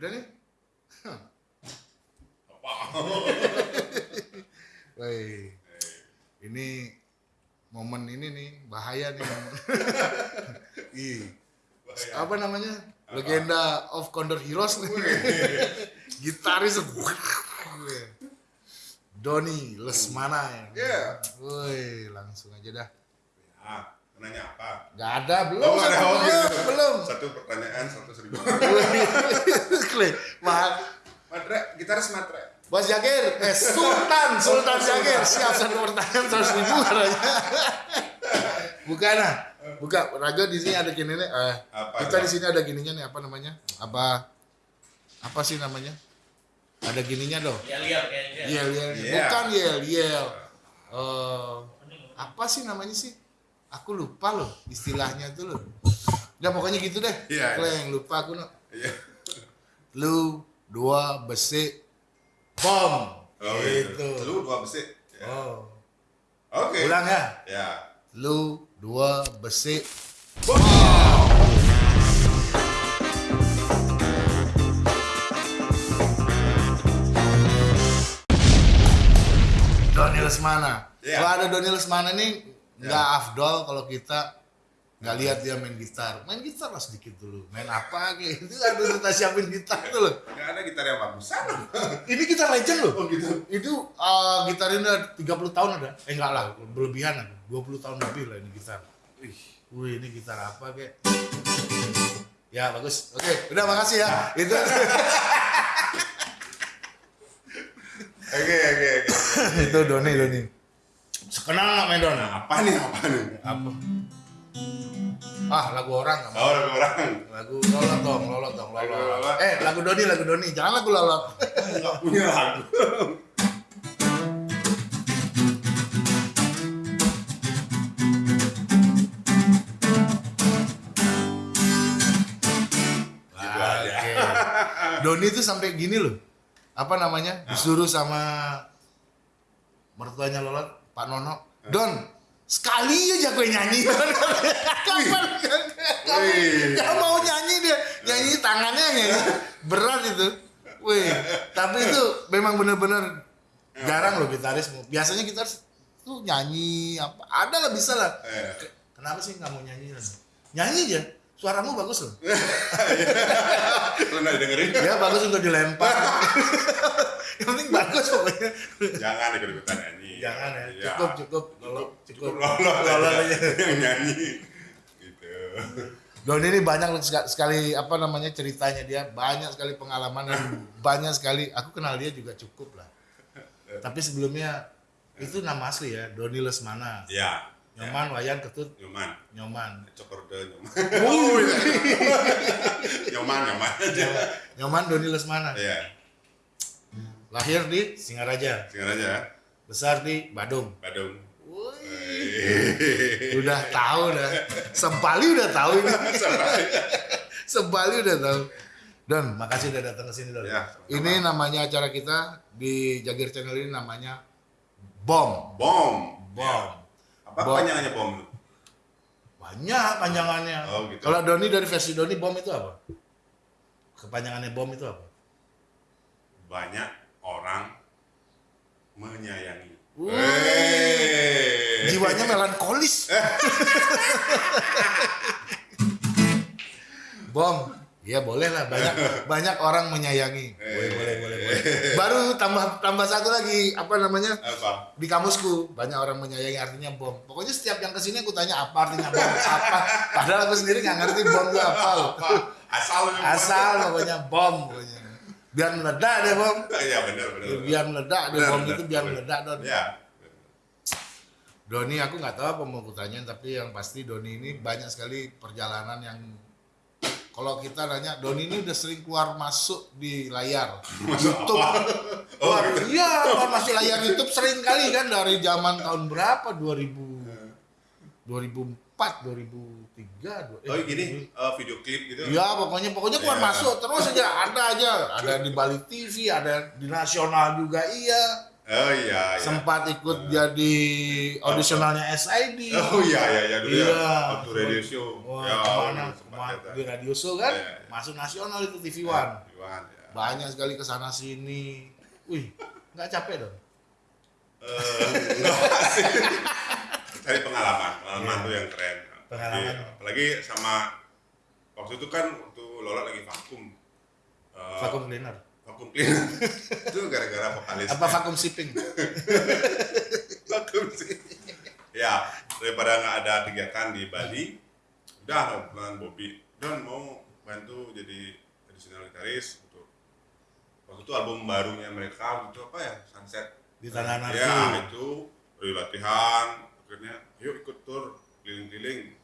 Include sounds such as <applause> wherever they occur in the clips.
Udah nih? Apa? <laughs> Woi, ini momen ini nih bahaya nih. <laughs> Ih, Bahaya. apa namanya? Legenda of Condor Heroes nih. <laughs> Gitaris. Doni Lesmana ya. Woi, langsung aja dah. Ya, nanya apa? Gak ada belum. Oh, ada satu belum, gitu. belum. Satu pertanyaan, satu seribu. Kle, Mah- Matre, gitaris matre. Bos Jagir, eh Sultan, Sultan Jagir, siap satu pertanyaan seratus ribu katanya. Bukan nah, buka. Raga di sini ada gini nih. Eh, Apa? kita di sini ada gininya nih. Apa namanya? Apa? Apa sih namanya? Ada gininya dong. Ya lihat kayaknya. Yel yel. Iya. Bukan yel yel. Eh, apa sih namanya sih? Aku lupa loh istilahnya tuh loh. Ya pokoknya gitu deh. Iya. Kleng, lupa aku no. Iya. Lu dua besi bom. Oh, gitu. gitu. Lu dua besi. Ya. Oh. Oke. Ulang ya. Ya. Lu dua besi Doni Lesmana. Iya. Kalau ada Doni Lesmana nih nggak afdol kalau kita nggak lihat dia main gitar. Main gitar lah sedikit dulu. Main apa kayak <laughs> itu ada kita siapin gitar tuh loh. Nggak ada gitar yang bagusan. <laughs> Ini gitar legend loh. Oh gitu. Itu uh, gitar ini udah 30 tahun ada. Eh enggak lah, berlebihan ada. 20 tahun lebih lah ini gitar. Wih. Wih, ini gitar apa kek? Ya, bagus. Oke, udah makasih ya. Itu <laughs> Oke oke oke. itu Doni, Doni. Sekenal nggak main Don? Apa nih apa nih? Apa? Ah, lagu orang mau. Oh ada orang. Lagu lolot dong, lolot dong, Lagu lolot. Eh, lagu Doni, lagu Doni. Jangan lagu lolot. Nggak punya lagu. Oke. Doni tuh sampai gini loh. Apa namanya? Disuruh sama mertuanya Lolot, Pak Nono. Don, sekali aja gue nyanyi. <laughs> Kapan? Gak mau nyanyi dia. Nyanyi tangannya nyanyi. Berat itu. Wih, tapi itu memang bener-bener jarang loh gitaris. Biasanya gitaris tuh nyanyi apa ada lah bisa lah. Eh. Kenapa sih nggak mau nyanyi? Nyanyi aja. Suaramu bagus loh. <laughs> Lu nggak dengerin? Ya bagus untuk dilempar. <laughs> Yang penting bagus pokoknya. Jangan ikut ikutan nyanyi. Jangan ya. Iya. Cukup cukup. Cukup cukup. lolo Lolo aja. <laughs> nyanyi. Gitu. Don ini banyak seka- sekali apa namanya ceritanya dia banyak sekali pengalaman dan banyak sekali aku kenal dia juga cukup lah. Tapi sebelumnya itu nama asli ya Doni Lesmana. Ya. Nyoman Wayan Ketut Nyoman. Nyoman. Cokorde nyoman. Wuih. <laughs> Nyoman nyoman aja. Nyoman Doni Lesmana. Iya. Lahir di Singaraja, Sekarang aja. besar di Badung. Badung. Wih. Udah tahu dah. Sebali udah tahu ini. <laughs> Sebali udah tahu. Don, makasih udah datang ke sini Don. Ya, ini namanya acara kita di Jagir Channel ini namanya Bom. Bom. Bom. Ya. Apa Bom. panjangannya bom? Banyak panjangannya. Oh, gitu. Kalau Doni dari versi Doni Bom itu apa? Kepanjangannya Bom itu apa? Banyak orang menyayangi. Wey. Jiwanya melankolis. <laughs> Bom. Iya boleh lah banyak <laughs> banyak orang menyayangi. Boleh boleh boleh boleh. Baru tambah tambah satu lagi apa namanya? Apa? di kamusku banyak orang menyayangi artinya bom. Pokoknya setiap yang ke sini aku tanya apa artinya bom apa. Padahal aku sendiri nggak ngerti bom itu apa loh. Asal. Asal pokoknya bom pokoknya. Biar meledak deh bom. Iya benar benar. Biar meledak deh bom itu biar meledak don. Ya. Doni aku nggak tahu apa mau kutanyain tapi yang pasti Doni ini banyak sekali perjalanan yang kalau kita nanya Doni ini udah sering keluar masuk di layar <laughs> YouTube. <laughs> Oh, Wah, gitu. iya, keluar masuk layar YouTube sering kali kan dari zaman tahun berapa? 2000 2004, 2003, dua- Oh eh, gini eh, video klip gitu. Iya, pokoknya pokoknya keluar Ya. masuk terus aja ada aja, ada di Bali TV, ada di nasional juga iya. Oh iya, iya. sempat ikut jadi audisionalnya SID. Oh iya, iya, iya dulu Iya. ya. Waktu radio show. Wah, ya, ke mana? sempat Ke mana? lihat, Di radio show kan? Iya, iya. Masuk nasional itu TV One. Iwan, ya. Banyak sekali ke sana sini. Wih, nggak capek dong? Eh, enggak <laughs> sih. Cari pengalaman, pengalaman Iya. tuh yang keren. Pengalaman. Apalagi, apalagi sama waktu itu kan waktu Lola lagi vakum. Eh, Vakum cleaner. Vakum cleaner. <laughs> itu gara-gara vokalis. Apa vakum shipping? <laughs> vakum sih. ya, daripada nggak ada kegiatan di Bali, udah dengan Bobby dan mau bantu jadi additional gitaris untuk waktu itu album barunya mereka itu apa ya Sunset Di Tanah Anarki. ya itu dari latihan akhirnya yuk ikut tur keliling-keliling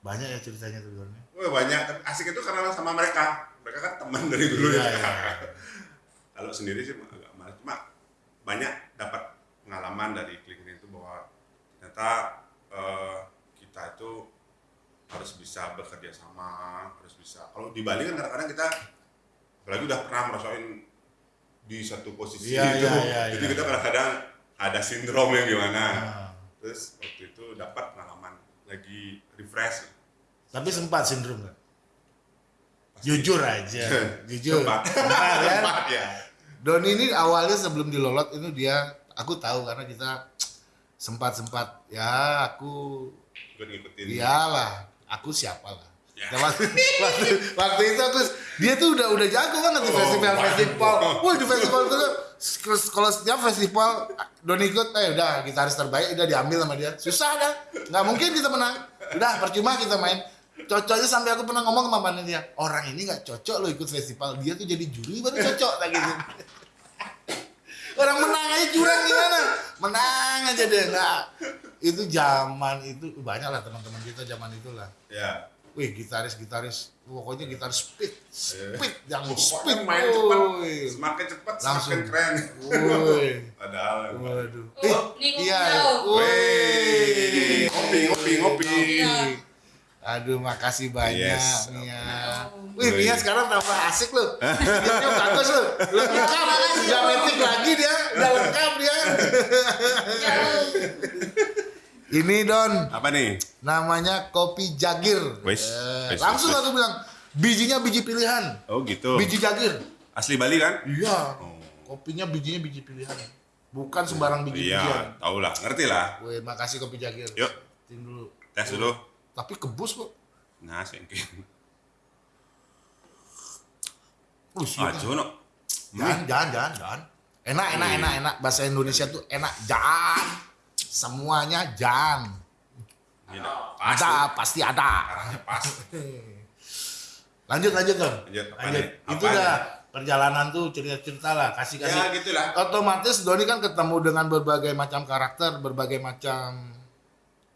Banyak ya ceritanya tuh Don. Wah banyak asik itu karena sama mereka mereka kan teman dari dulu Iya, ya iya. <laughs> kalau sendiri sih agak malas cuma banyak dapat pengalaman dari keliling itu bahwa ternyata eh, kita itu harus bisa bekerja sama harus bisa kalau di Bali kan kadang-kadang kita apalagi udah pernah merasain di satu posisi Iya, itu iya, iya, jadi iya. kita kadang-kadang ada sindrom yang gimana Nah, terus waktu itu dapat pengalaman lagi refresh tapi sempat sindrom nggak? Pasti. Jujur aja, <laughs> jujur. Sempat. Sempat, kan? Sempat, ya Doni ini awalnya sebelum dilolot itu dia, aku tahu karena kita sempat sempat ya aku ngikutin iyalah aku siapa lah. Ya. Nah, waktu, waktu, waktu itu aku dia tuh udah udah jago banget di Oh, festival waduh. festival. Wah di festival itu kalau setiap festival Doni ikut, eh udah gitaris terbaik udah diambil sama dia. Susah dah, nggak mungkin kita menang. Udah percuma kita main. Cocoknya sampai aku pernah ngomong sama panitia, orang ini nggak cocok lo ikut festival, dia tuh jadi juri baru cocok kayak gitu. <laughs> Orang menang aja curang gimana? Menang aja deh nggak. Itu zaman itu banyak lah teman-teman kita zaman itulah. ya Wih gitaris gitaris, pokoknya gitaris speed, Iya. speed yang Pokoknya speed main cepat semakin cepat Langsung. semakin keren Woi. padahal Waduh. Oh, ini kopi iya. Woi. Ngopi, ngopi, ngopi. Aduh, makasih banyak Yes. Mia. Oh. Wih, Mia sekarang tambah asik loh. Dia bagus loh. Lengkap. Om. metik lagi dia. Udah lengkap dia. Ini Don, apa nih namanya kopi jagir. Wes, Eh, langsung aku bilang, bijinya biji pilihan. oh gitu Biji jagir. asli Bali kan Iya. Oh. Kopinya bijinya biji pilihan. Bukan sembarang biji bijian. iya tau lah ngerti lah Wih, makasih kopi jagir. yuk Tim dulu. tes dulu Tapi kebus kok. nah Uh, siap. ajo no Jangan, jangan, jangan, jangan. Enak, enak, Hmm. enak, enak. Bahasa Indonesia tuh enak. Jangan. Semuanya jangan. Pas Ada, pasti ada. <laughs> Lanjut, lanjut dong. Lanjut, Lanjut. Itu Apa dah perjalanan tuh cerita-cerita lah, kasih-kasih. ya gitulah Otomatis Doni kan ketemu dengan berbagai macam karakter, berbagai macam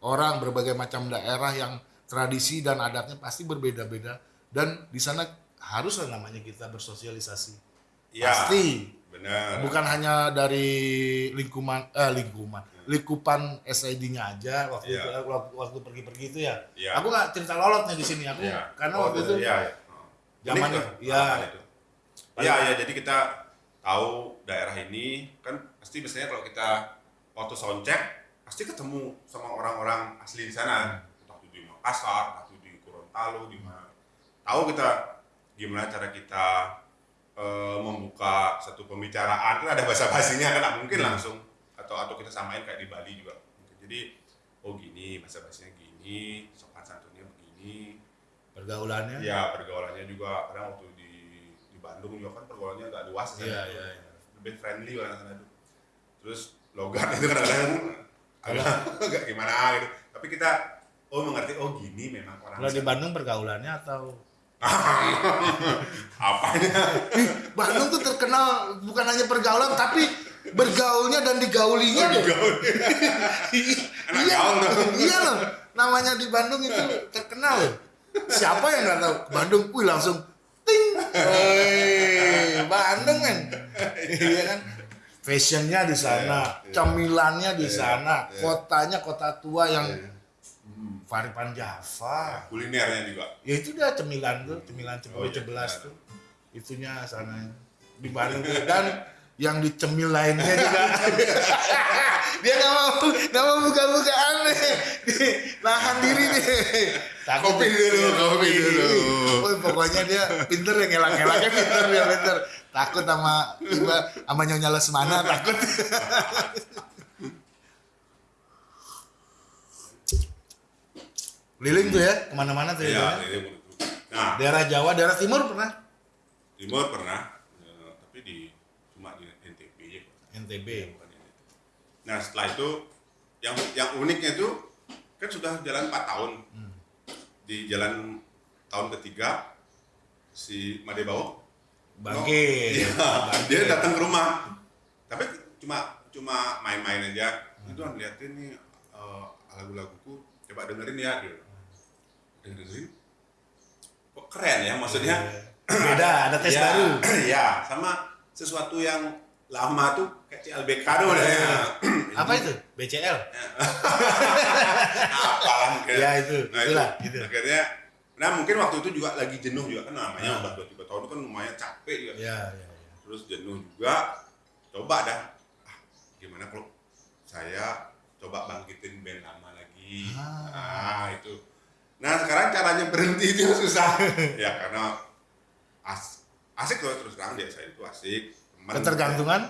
orang, berbagai macam daerah yang tradisi dan adatnya pasti berbeda-beda. Dan di sana haruslah namanya kita bersosialisasi. ya Pasti. benar bukan hanya dari lingkungan eh lingkungan lingkupan SID-nya aja waktu Iya. itu eh, waktu, waktu pergi-pergi itu ya. Iya. Aku nggak cerita lolotnya di sini aku Iya. karena Oh, waktu itu iya, iya. Oh. Zaman Unik tuh, itu, iya. pengalaman itu. Iya, iya, jadi kita tahu daerah ini kan pasti biasanya kalau kita waktu soundcheck pasti ketemu sama orang-orang asli di sana. Entah itu di Makassar, entah itu di Gorontalo, di mana. Tahu kita gimana cara kita eh, membuka satu pembicaraan kan ada bahasa basinya kan nggak mungkin Hmm. langsung atau atau kita samain kayak di Bali juga. Jadi oh gini bahasa basinya gini, sopan santunnya begini, pergaulannya Ya pergaulannya juga kadang waktu di di Bandung juga kan pergaulannya agak luas. Iya, iya, iya. Lebih friendly orang sana tuh. Terus logat itu kadang-kadang agak, <laughs> gimana gitu. Tapi kita oh mengerti oh gini memang orang kalau di. Bandung pergaulannya atau <laughs> apanya Ih, Bandung tuh terkenal bukan hanya pergaulan tapi bergaulnya dan digaulinya loh. Anak <laughs> iya, iya loh. Namanya di Bandung itu terkenal loh. Siapa yang nggak tahu Bandung? Wih langsung ting. Woi, Bandung kan. Iya kan. Fashionnya di sana, Iya, iya. cemilannya di Iya, sana, iya. kotanya kota tua yang Iya. hmm, Java. kulinernya juga Ya itu dia cemilan tuh, cemilan Oh, cepet iya, cebelas benar. tuh. Itunya sana di Bandung dan yang dicemil lainnya juga. <laughs> dia nggak mau nggak mau buka-buka aneh. Nahan diri nih. Takut Kopi dulu, kopi dulu. Oh, pokoknya dia pinter ya ngelak-ngelaknya pinter dia pinter. Takut sama tiba sama nyonya Lesmana takut. Keliling tuh ya ke mana-mana tuh Iya, ya. ini menurut Nah, Daerah Jawa, daerah Timur pernah? timur pernah, eh, tapi di cuma di NTB aja. NTB. Nah, setelah itu yang yang uniknya itu kan sudah jalan 4 tahun. Di jalan tahun ketiga si Madebawo Bangkit. Iya, dia datang ke rumah. Tapi cuma cuma main-main aja. Itu kan liatin nih eh, lagu-laguku, coba dengerin ya gitu. Dengerin. Kok keren ya maksudnya? Beda, ada tes Ya, baru. <clears throat> ya, sama sesuatu yang lama tuh kayak CLBK dong ya. Apa itu? BCL. <laughs> Apa mungkin. Ya, itu. Nah, Itulah, itu. gitu. Akhirnya nah mungkin waktu itu juga lagi jenuh juga kan namanya Ah. udah dua tiga tahun itu kan lumayan capek juga. Ya, ya, ya. terus jenuh juga coba dah ah, gimana kalau saya coba bangkitin band lama lagi Ah. nah itu nah sekarang caranya berhenti itu susah <laughs> ya karena as asik loh terus terang dia saya itu asik teman Ketergantungan?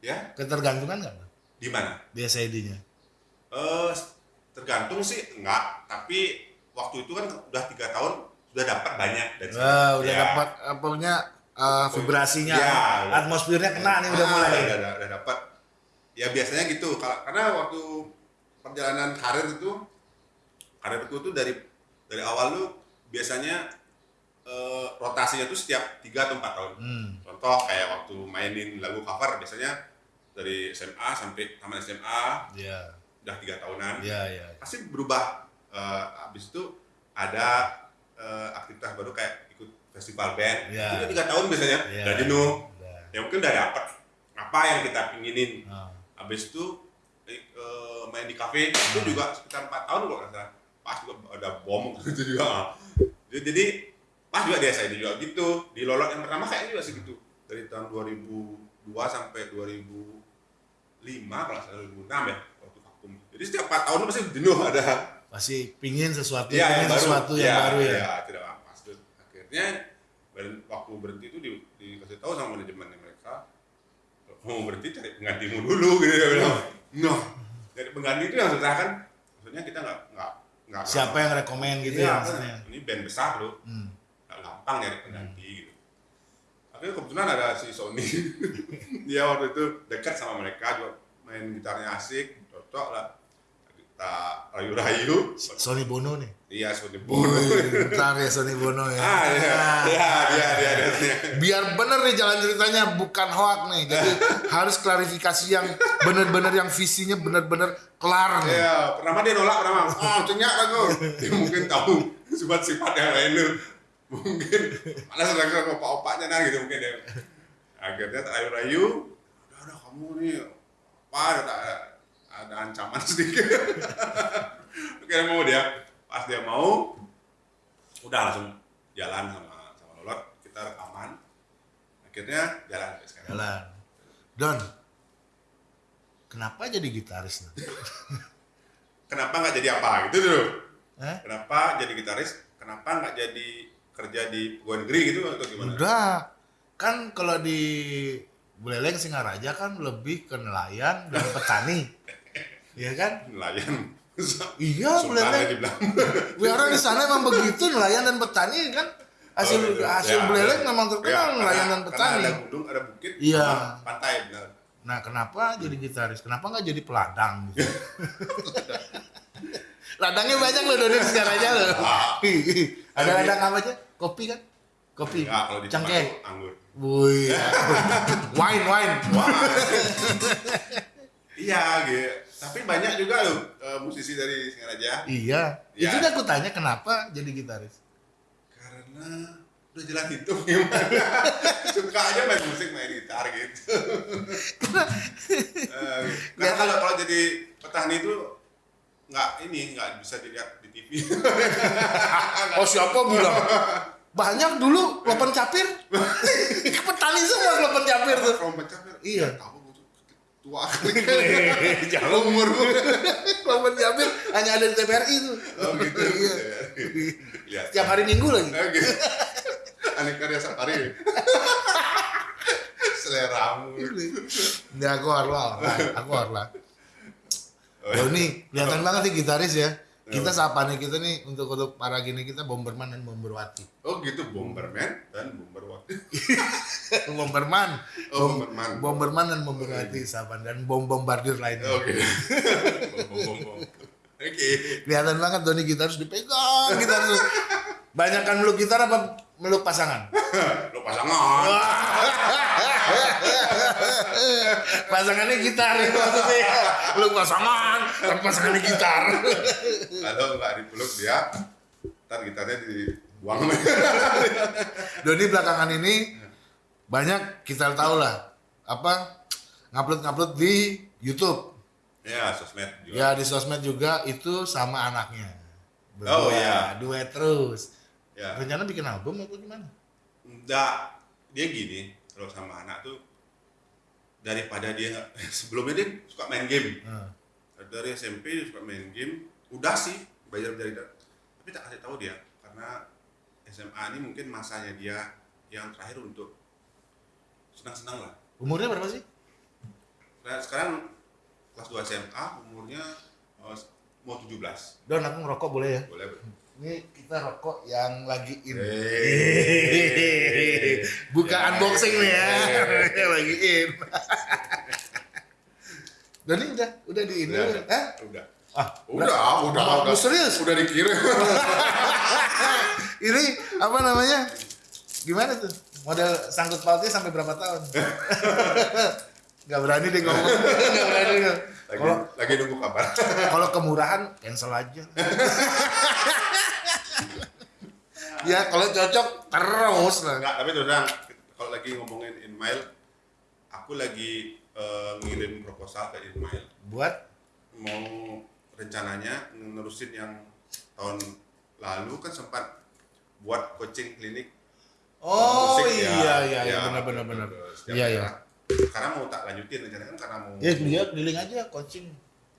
ya Ketergantungan nggak? di mana Di SID-nya. eh tergantung sih enggak tapi waktu itu kan udah tiga tahun sudah dapat banyak dan Wah, udah Ya. dapat apanya uh, vibrasinya, Ya, atmosfernya kena nih udah Ah, mulai. udah, udah, udah dapat ya biasanya gitu karena waktu perjalanan karir itu karirku tuh dari dari awal lu biasanya eh, rotasinya tuh setiap tiga atau empat tahun Hmm. contoh kayak waktu mainin lagu cover biasanya dari SMA sampai taman SMA Ya, udah tiga tahunan ya, ya. pasti berubah Eh, habis itu ada eh, aktivitas baru kayak ikut festival band. Ya. itu tiga tahun biasanya Ya. udah jenuh Udah. ya mungkin udah dapet. Apa yang kita pinginin? Ah. habis itu eh, main di kafe. Itu juga sekitar empat tahun kalau nggak salah. Pas juga ada bom <laughs> gitu juga. Jadi, jadi pas juga di SID juga gitu. Di lolot yang pertama kayaknya juga segitu. Dari tahun 2002 sampai 2005 kalau salah 2006 ya waktu vakum. Jadi setiap empat tahun pasti jenuh <laughs> ada Pasti pingin sesuatu, Iya, pingin sesuatu yang Iya, baru ya. iya, tidak apa akhirnya waktu berhenti itu di, dikasih tahu sama manajemen mereka mau berhenti cari penggantimu dulu gitu dia bilang. Noh dari pengganti itu yang susah kan? Maksudnya kita nggak nggak nggak Siapa yang rekomen gitu Iya, ya kan, maksudnya. ini band besar loh. Hmm. nggak gampang nyari pengganti gitu. Akhirnya kebetulan ada si Sony. <laughs> Dia waktu itu dekat sama mereka juga main gitarnya asik cocok lah kita rayu-rayu Sony Bono nih. iya Sony Bono Ntar ya Sony Bono ya. ah iya Nah, iya dia dia dia, dia. Biar bener nih jalan ceritanya bukan hoak nih. Jadi <laughs> harus klarifikasi yang bener-bener yang visinya bener-bener kelar nih. Iya, pertama dia nolak pertama. Oh, cenyak aku. Dia mungkin tahu sifat-sifat yang lain lu. Mungkin malah sedang sama opak-opaknya nah gitu mungkin dia. Akhirnya tak rayu-rayu. Udah, udah kamu nih apa ada ada ancaman <laughs> sedikit. Akhirnya mau dia. Pas dia mau, udah langsung jalan sama sama Lolot. Kita rekaman. Akhirnya jalan sekarang. Jalan. Don, kenapa jadi gitaris? Kenapa nggak jadi apa gitu dulu? Eh? Kenapa jadi gitaris? Kenapa nggak jadi kerja di pegawai negeri gitu atau gimana? Udah, kan kalau di Buleleng Singaraja kan lebih ke nelayan dan petani. <laughs> Iya kan? Nelayan. Iya, Sultan Buleleng. ya dibilang. Ya, <laughs> orang di sana emang begitu nelayan dan petani kan. Hasil Oh, gitu. hasil Ya, Buleleng ya. memang Ya, terkenal karena- nelayan dan karena petani. Ada gunung, ada bukit, Iya. pantai benar. Nah, kenapa jadi gitaris? Kenapa nggak jadi peladang? Gitu? <laughs> Ladangnya banyak loh Doni Singaraja loh. <laughs> Ada ladang apa aja? Kopi kan? Kopi. Enggak, kalau di Cengkeh. Anggur. Wih. wine, wine. Iya, gitu. Tapi banyak juga loh eh, musisi dari Singaraja. Iya. Iya. Itu udah aku tanya kenapa jadi gitaris. Karena udah jalan itu gimana. <laughs> Suka aja main musik, main gitar gitu. <laughs> Eh, Karena kalau kalau jadi petani itu nggak ini nggak bisa dilihat di TV. <laughs> Oh siapa bilang? Banyak dulu lopen capir. Petani semua lopen capir tuh. Kalau pecah Iya. Tahu tua. <laughs> Jauh umur. Kalau Benjamin hanya ada di TVRI itu. Oh gitu. Iya. Lihat. Tiap hari Minggu lagi. Oh, gitu. Aneh karya safari. Seleramu. Ya aku Arla, aku Arla. Oh, Doni, kelihatan banget nih gitaris ya. Kita sapane kita nih untuk untuk para gini kita Bomberman dan Bomberwati. Oh gitu Bomberman dan Bomberwati. <laughs> Bomberman, Oh, Bomberman. Bomberman dan Bomberwati sapan dan bom bombardir lainnya. Oke. <laughs> Bom bom bom. Oke. Kelihatan banget Doni gitaris dipegang gitar tuh. Banyak kan meluk gitar apa meluk pasangan? <laughs> Lo pasangan. <laughs> Pasangannya gitar maksudnya. Meluk pasangan, tapi pasangannya gitar. Kalau nggak dipeluk dia, ntar gitarnya dibuang. <laughs> Doni belakangan ini banyak kita tahu lah apa ngupload ngupload di YouTube ya sosmed juga. ya di sosmed juga itu sama anaknya Oh, iya. duet terus Ya. rencana bikin album atau gimana Enggak, dia gini kalau sama anak tuh daripada dia nggak- <laughs> sebelumnya dia suka main game. Hmm. dari SMP dia suka main game. Udah sih belajar belajar tapi tak kasih tahu dia karena SMA ini mungkin masanya dia yang terakhir untuk senang-senang lah. Umurnya berapa sih? Nah, sekarang kelas 2 SMA umurnya eh, mau 17 Don aku ngerokok boleh ya? Boleh Bro? Ini kita rokok yang lagi in. Hey. buka Ya. unboxing nih ya. Yang <laughs> lagi in. <laughs> Doni udah. Udah di ini Udah, Hah? udah. Ah udah udah. Mau- udah mau serius. Udah dikirim. <laughs> Ini apa namanya? Gimana tuh? Model sangkut pautnya sampai berapa tahun? Nggak berani deh ngomong. Nggak berani. ngomong. Lagi kalau lagi nunggu kabar. <laughs> Kalau kemurahan cancel aja. Ya kalau cocok terus lah. Enggak, tapi terus kalau lagi ngomongin Inmail, aku lagi eh, ngirim proposal ke Inmail. buat? Mau rencananya nerusin yang tahun lalu kan sempat buat coaching klinik. Oh musik ya. iya iya iya. Ya, benar benar benar. iya iya. Karena mau tak lanjutin rencananya kan karena mau ya dia keliling aja coaching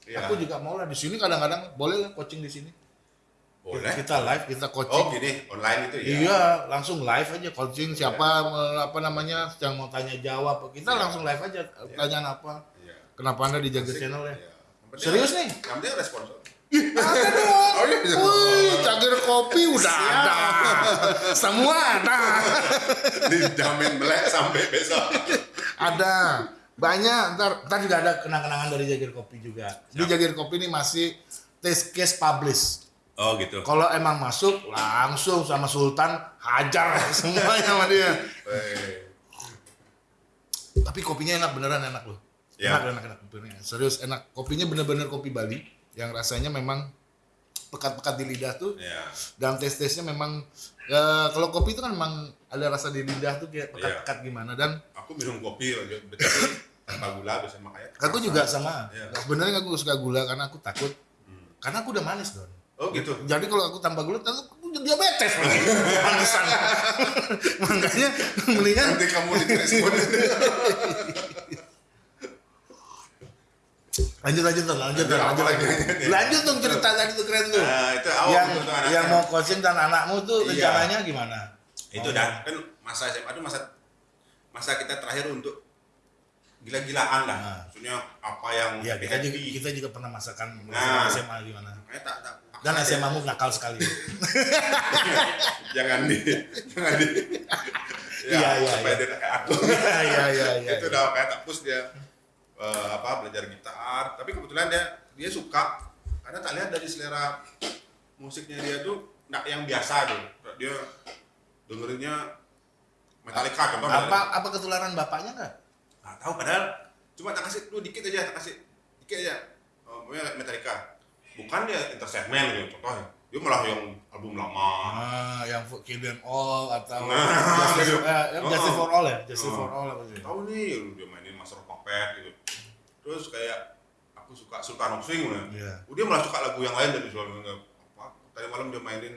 Iya. aku juga mau lah di sini kadang-kadang boleh lah coaching di sini boleh. kita live kita coaching Oh gini, online itu ya. Iya, langsung live aja coaching siapa eh, apa namanya yang mau tanya jawab. Kita Iya. langsung live aja pertanyaan apa. Iya. Kenapa Anda dijaga Asik. channel ya? Iya. Penting- Serius nih? Yang penting ada sponsor. Ada dong. <laughs> Oh, iya. Wih, cangkir kopi udah ada. Semua ada. <laughs> Dijamin melek sampai besok. <laughs> Ada. Banyak. Ntar, ntar juga ada kenang-kenangan dari Jagir Kopi juga. Di Siap. Jagir Kopi ini masih test case publish. Oh gitu. Kalau emang masuk langsung sama Sultan hajar <laughs> semuanya sama dia. Tapi kopinya enak beneran enak loh. Ya. Enak enak enak beneran. Serius enak. Kopinya bener-bener kopi Bali yang rasanya memang pekat-pekat di lidah tuh. Ya. Dan tes-tesnya memang ya, kalau kopi itu kan memang ada rasa di lidah tuh kayak pekat-pekat gimana dan Aku minum kopi aja, tanpa gula biasa makanya. aku juga sama. Iya. Sebenarnya aku suka gula karena aku takut Hmm. karena aku udah manis don. Oh gitu. Jadi kalau aku tanpa gula, aku jadi diabetes. Manisan. <laughs> Makanya mendingan Nanti kamu direspon. <laughs> lanjut lanjut dong, lanjut dong, lanjut lagi. lagi? Lanjut dong cerita tadi tuh keren tuh. Nah, itu awal yang anaknya. yang mau coaching dan anakmu tuh Iya. rencananya gimana? itu dah kan masa SMA itu masa masa kita terakhir untuk gila-gilaan lah. Nah. Maksudnya apa yang Iya kita juga kita juga pernah masakan Nah. SMA gimana. Makanya tak, tak, Dan SMA mu nakal sekali. <laughs> jangan di jangan di ya, Iya, iya, supaya iya. dia kayak aku Iya iya iya iya. itu udah kayak tak push dia eh, apa belajar gitar tapi kebetulan dia dia suka karena tak lihat dari selera musiknya dia tuh nggak yang biasa tuh dia dengerinnya Metallica contoh Metallica. Apa apa ketularan bapaknya nggak? nggak tahu padahal cuma tak kasih lu dikit aja tak kasih dikit aja oh, pokoknya Metallica bukan dia intersegmen gitu contohnya dia malah yang album lama Ah, yang for Kill Them All atau Nah, Justice, gitu. Oh. Justice for All ya, Justice Oh. for All apa sih? tahu nih dia mainin Master of Puppet gitu terus kayak aku suka Sultan of Swing lah Iya. Oh, dia malah suka lagu yang lain dari Sultan of apa tadi malam dia mainin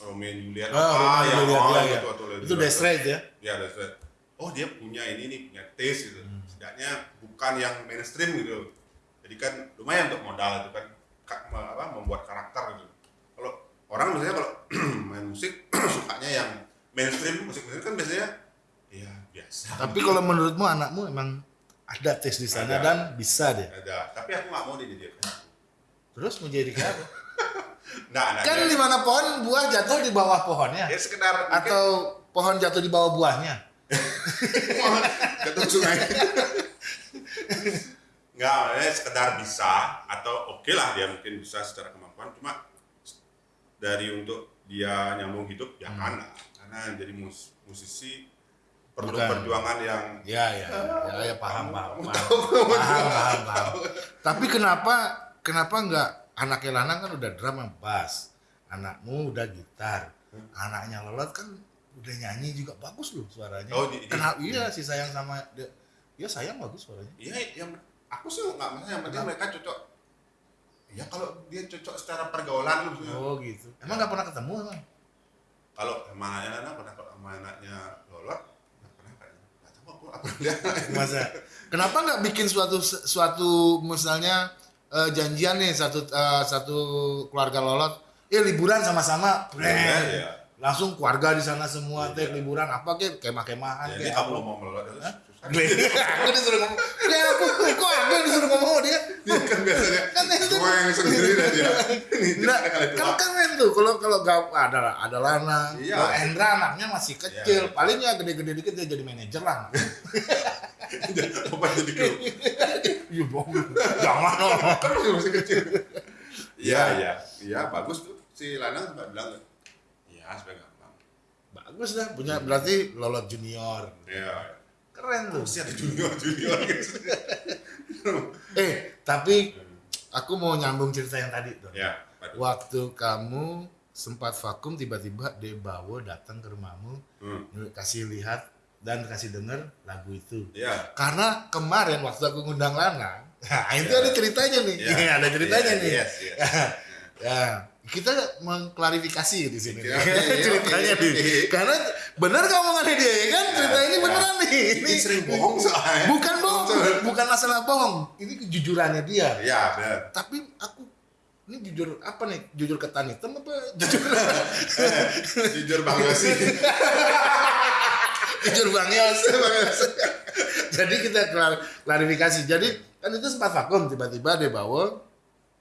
Romeo and Juliet Ah, Romeo yang Juliet, oh, iya, gitu, iya. atau Itu Death Straight ya? ya Death Straight oh dia punya ini nih punya taste gitu Hmm. setidaknya bukan yang mainstream gitu jadi kan lumayan untuk modal itu kan apa, membuat karakter gitu kalau orang biasanya kalau <clears throat> main musik <clears throat> sukanya yang mainstream musik musik kan biasanya ya biasa Tapi kalau menurutmu anakmu emang ada tes di sana Ada. dan bisa deh. ada tapi aku nggak mau dia jadi kayak aku. Terus mau jadi apa? <laughs> nggak ada kan di mana pohon buah jatuh di bawah pohonnya ya sekedar mungkin atau pohon jatuh di bawah buahnya. <laughs> jatuh sungai <laughs> nggak ya sekedar bisa atau oke lah dia mungkin bisa secara kemampuan cuma dari untuk dia nyambung hidup ya kan lah. karena jadi mus- musisi perlu Bukan. perjuangan yang Ya ya ya, ya paham paham <laughs> paham. paham paham paham. Tapi kenapa kenapa enggak anaknya Lanang kan udah drum sama bass, anakmu udah gitar, anaknya Lolot kan udah nyanyi juga bagus loh suaranya. Oh, di- di- Kenapa? Iya si sayang sama dia, ya sayang bagus suaranya. Iya, yang aku sih nggak masalah yang penting mereka cocok. Ya kalau dia cocok secara pergaulan maksudnya. Oh gitu. Emang nggak pernah ketemu emang? Kalau sama anaknya pernah kalau sama anaknya Lolot nggak pernah kayaknya. Nggak tahu aku apa lihat. Masa? Kenapa nggak bikin suatu suatu misalnya eh, janjian nih satu eh, satu keluarga lolot, ya liburan sama-sama, iya. langsung keluarga di sana semua, teh Iya. liburan apa kek kemah-kemahan Jadi kayak kamu apa? mau Lolot itu susah. Aku disuruh ngomong, kayak aku, kok aku yang disuruh ngomong sama dia? Iya kan biasanya. Kan itu- Gue yang sendiri dia. Ini Nah, dia kali kan keren tuh kalau kalau gak ada ada Lana, Iya. kalau Endra anaknya masih kecil, Iya. paling ya gede-gede dikit dia jadi manajer lah. Apa jadi kru? Iya bohong, jangan dong. Kan masih kecil. Iya, iya. Iya, bagus tuh. Si Lanang sempat bilang, iya, supaya gampang. Bagus dah, punya berarti lolot junior. Iya. Keren tuh. Masih ada junior junior gitu. <laughs> Eh, tapi aku mau nyambung cerita yang tadi tuh. Ya, aduh. Waktu kamu sempat vakum tiba-tiba Debawo datang ke rumahmu Hmm. kasih lihat dan kasih denger lagu itu. Iya. Karena kemarin waktu aku ngundang Lana, <laughs> nah, itu Ya. ada ceritanya nih. Iya. <laughs> ada ceritanya Iya, nih. Yes, yes. ya, kita mengklarifikasi di sini. Iya, iya, ceritanya iya, nih. iya. Karena benar kamu omongannya dia ya kan? Cerita ini Iya. beneran nih. Ini sering bohong soalnya. Bukan bohong, bukan masalah bohong. Ini kejujurannya dia. Iya, benar. Tapi aku ini jujur apa nih? Jujur ketan hitam apa jujur Jujur Bang Yosi. <laughs> jujur Bang Yos? Jadi kita klar- klarifikasi. Jadi kan itu sempat vakum tiba-tiba dia bawa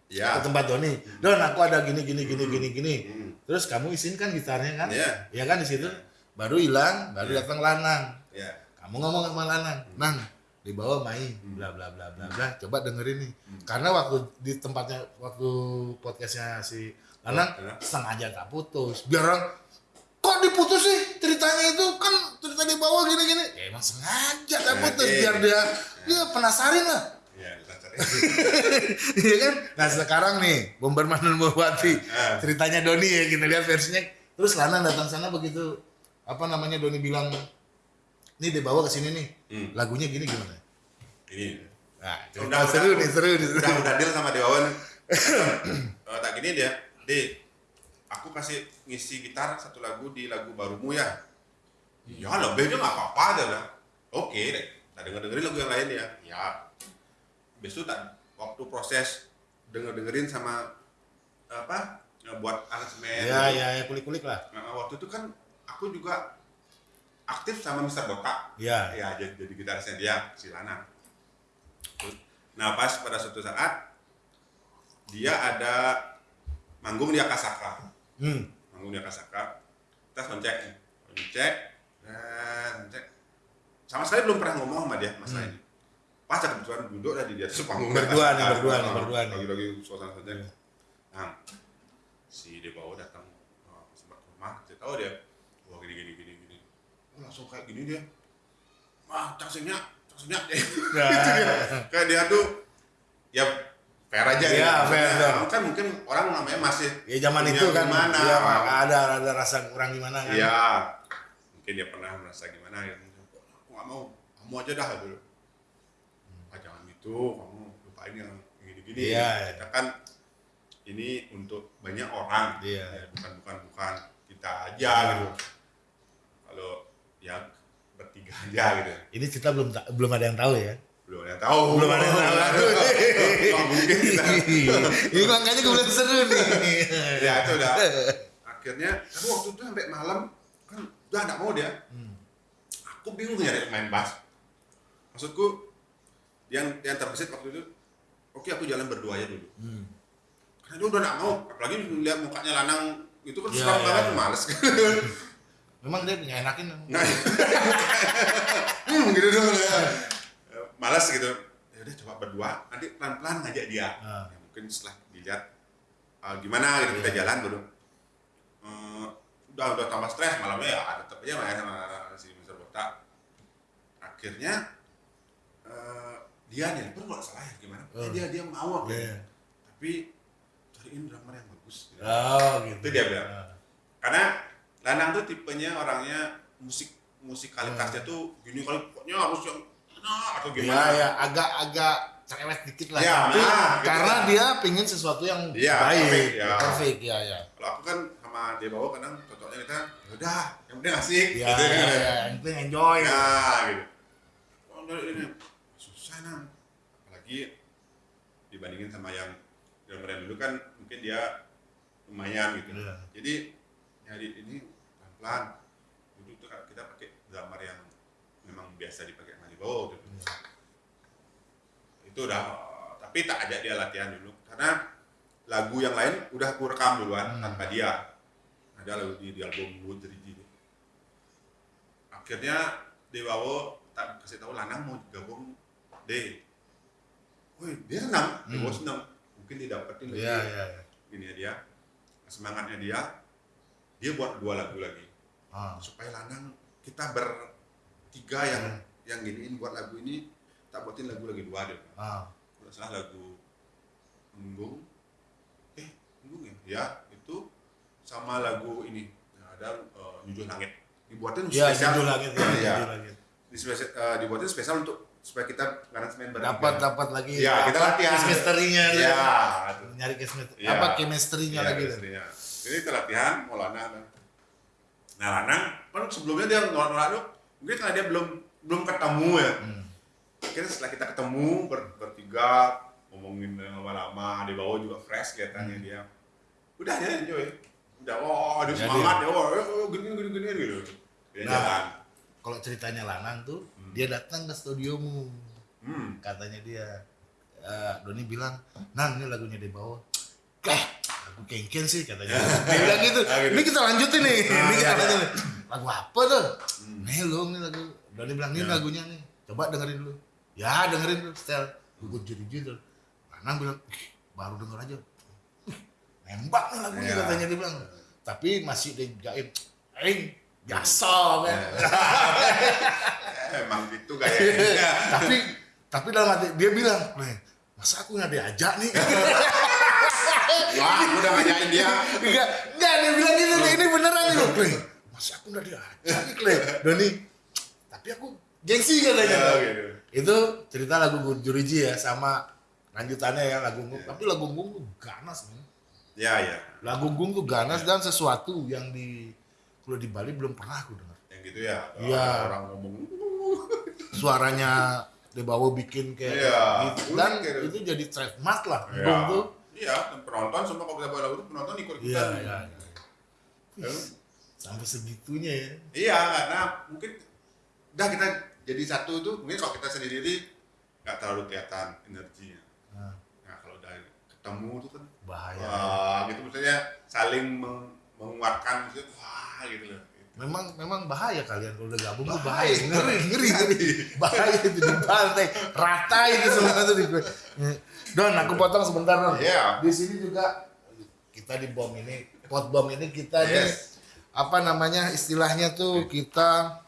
ke Iya. tempat Doni. Don, aku ada gini gini gini gini gini. Hmm. Terus kamu isin kan gitarnya kan? Iya. Iya kan di situ. Baru hilang, baru Iya. datang Lanang. Iya. Kamu ngomong sama Lanang, Nang, dibawa main, bla bla bla bla bla. Coba dengerin nih. Karena waktu di tempatnya waktu podcastnya si Lanang Iya. sengaja tak putus. Biar orang kok diputus sih ceritanya itu kan cerita di bawah gini gini. Ya emang sengaja tak putus Iya. biar dia dia penasarin lah. Iya. <laughs> Iya kan? Nah sekarang nih Bomberman dan Bawati Ah. ceritanya Doni ya kita lihat versinya. Terus Lana datang sana begitu apa namanya Doni bilang nih dibawa ke sini nih Hmm. lagunya gini gimana? Ini. Nah, Udah, seru udah. nih seru nih seru. Udah udah deal sama Dewawan. <coughs> Eh, tak gini dia, di aku kasih ngisi gitar satu lagu di lagu barumu ya. Ya lebih aja nggak apa-apa dia bilang. Oke deh, tak denger dengerin lagu yang lain ya. Ya. Itu tak waktu proses denger dengerin sama apa buat aransemen. Ya ya ya kulik kulik lah. Nah, waktu itu kan aku juga aktif sama Mr. Botak. Ya. Ya, jadi, jadi gitarisnya dia, si Lana. Nah, pas pada suatu saat dia ada manggung di Akasaka. Hmm. Manggung di Akasaka. Kita soundcheck. Soundcheck. Dan soundcheck. Sama sekali belum pernah ngomong sama dia masalah ini. Pas ada kebetulan duduk lah di atas panggung Berdua nih, Akasaka. berdua nih, berdua nih. Lagi-lagi suasana soundcheck. Nah, si Debawo datang sempat ke rumah, saya tahu dia, wah gini gini gini gini, oh, langsung kayak gini dia, wah cangsinya, cangsinya, <laughs> Nah. kayak dia tuh, ya fair aja Iya, ya, fair, fair. kan mungkin orang namanya masih, Ya zaman itu kan gimana, ya, ada ada rasa kurang gimana kan. ya, mungkin dia pernah merasa gimana, ya, aku nggak mau, kamu aja dah dulu, ah jangan gitu, kamu lupain yang gini-gini, Iya. kita kan ini untuk banyak orang Iya. ya, bukan bukan bukan kita aja Iya. gitu kalau ya bertiga ya gitu Ini kita belum belum ada yang tahu ya. belum ada yang tahu Belum ada yang tahu. <laughs> Mungkin kita Ini makanya gue bilang seru nih. ya itu udah akhirnya tapi waktu itu sampai malam kan udah nggak mau dia Hmm. aku bingung nyari main bass maksudku yang yang terbesit waktu itu oke aku jalan berdua aja dulu Hmm. karena dia udah nggak mau apalagi lihat mukanya lanang itu kan Iya, seram iya, banget iya. males <laughs> Memang dia nggak enakin. <laughs> Hmm, gitu dong ya. Malas gitu. Ya udah coba berdua, nanti pelan-pelan ngajak dia. Ah. Ya, mungkin setelah dilihat ah, gimana gitu kita Iya. jalan dulu. Eh, udah udah tambah stres malamnya ya tetap aja main sama si Mister Botak. Akhirnya eh, dia nih, pun nggak salah ya gimana? Oh. dia dia mau aku. Iya. Tapi cariin drummer yang bagus. gitu. Oh gitu. Itu dia bilang. Ah. karena Lanang tuh tipenya orangnya musik musikalitasnya tuh gini kali pokoknya harus yang enak atau Iya gimana ya agak-agak cerewet dikit lah. Ya, Tapi nah, gitu karena lah. dia pingin sesuatu yang Iya, baik, perfect, ya. perfect ya ya. kalau aku kan sama dia bawa kadang cocoknya kita "Ya udah yang penting asik Ya, gitu ya, kan. ya, yang penting enjoy. nah gitu oh, ini susah nang apalagi dibandingin sama yang drummer yang dulu kan mungkin dia lumayan gitu Iya. jadi nyari ini dulu tuh kan kita pakai drummer yang memang biasa dipakai sama Libo gitu. itu udah tapi tak ajak dia latihan dulu karena lagu yang lain udah aku rekam duluan Hmm. tanpa dia ada lagu di, di album Wood Rigi akhirnya Dewawo tak kasih tahu Lanang mau gabung D Woi, dia senang, Dewawo Hmm. senang. Mungkin didapetin lagi Iya, iya, iya. ini ya dia semangatnya dia dia buat dua lagu lagi Ah. supaya Lanang kita bertiga yang Hmm. yang giniin buat lagu ini tak buatin lagu lagi dua deh Ah. kalau salah lagu Embung eh Embung ya ya itu sama lagu ini yang ada uh, Jujur Langit dibuatin Iya, spesial langit ya, Iya. langit. Di spesial- eh, dibuatin spesial untuk supaya kita aransemen bertiga Dapat dapat lagi Iya, kita latihan. chemistry-nya. Iya, Nyari chemistry, Iya. apa chemistry-nya Iya, lagi chemistry-nya. Jadi kita latihan mau Lanang. Nah Lanang kan sebelumnya dia nolak-nolak tuh mungkin karena dia belum belum ketemu ya. Hmm. Akhirnya setelah kita ketemu ber, bertiga ngomongin lama-lama di bawah juga fresh kelihatannya dia. Udah dia enjoy. Udah oh dia Jadi- semangat ya oh, oh gini gini gini gitu. Dia Nah. jalan. Kalau ceritanya Lanang tuh, Hmm. dia datang ke studiomu. Hmm. Katanya dia, eh, Doni bilang, Nan ini lagunya di bawah. Keh, lagu kengken sih katanya. <laughs> Dia bilang gitu. Ah, gitu. Ini kita lanjutin nih. Ah, ini kita iya, lanjutin iya. nih. Lagu apa tuh? Hmm. Nih lo, ini lagu. Doni bilang, ini Ya. lagunya nih. Coba dengerin dulu. Ya dengerin dulu, setel. Gugut jadi judul. Lanang bilang, "Ih, baru denger aja. Nembak nih lagunya Ya. katanya dia bilang. Tapi masih dijain. Eh, biasa kan. <laughs> Emang gitu kayaknya. tapi tapi dalam hati dia bilang, "Nih, masa aku nggak diajak nih? <laughs> Wah, udah ngajakin dia. Enggak, enggak dia bilang gitu ini beneran loh, Clay. Masa aku nggak diajak Clay? Doni, tapi aku gengsi katanya. Ya, gitu. Itu cerita lagu Juriji ya, sama lanjutannya ya lagu Gung. Tapi lagu Gung tuh ganas nih. Ya, ya. Lagu Gung tuh ganas dan sesuatu yang di kalau di Bali belum pernah aku dengar. Yang gitu ya. Iya. Orang ngomong Suaranya Debawo bikin kayak Iya, gitu. dan unik gitu. itu jadi trademark lah. Iya. Gung tuh. Iya, dan penonton semua kalau kita bawa lagu itu penonton ikut Iya, ikutan. iya, iya. Sampai segitunya ya. Iya, karena mungkin udah kita jadi satu tuh mungkin kalau kita sendiri nggak terlalu kelihatan energinya. Nah, Nah kalau udah ketemu tuh kan bahaya. wah gitu maksudnya saling meng- menguatkan maksudnya wah gitu loh. Memang memang bahaya kalian kalau udah gabung tuh Bahaya. bahaya. Ngeri, ngeri, ngeri. Bahaya itu di pantai. Rata itu semua tuh di Don, aku potong sebentar Don. Iya. Di sini juga kita di bom ini, pot bom ini kita nih Yes. apa namanya istilahnya tuh kita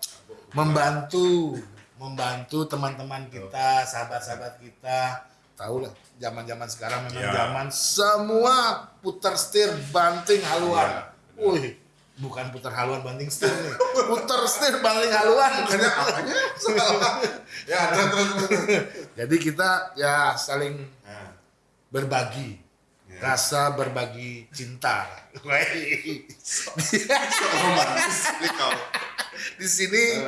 membantu membantu teman-teman kita, sahabat-sahabat kita. Tahu lah, zaman-zaman sekarang memang Iya. zaman semua putar setir, banting haluan. Iya, benar. Wih, bukan putar haluan banting setir nih. Putar setir banting haluan. Apanya <laughs> ya terus terus terus. Jadi kita ya saling berbagi. Ya. rasa berbagi cinta. Wih. romantis nih kau di sini <laughs>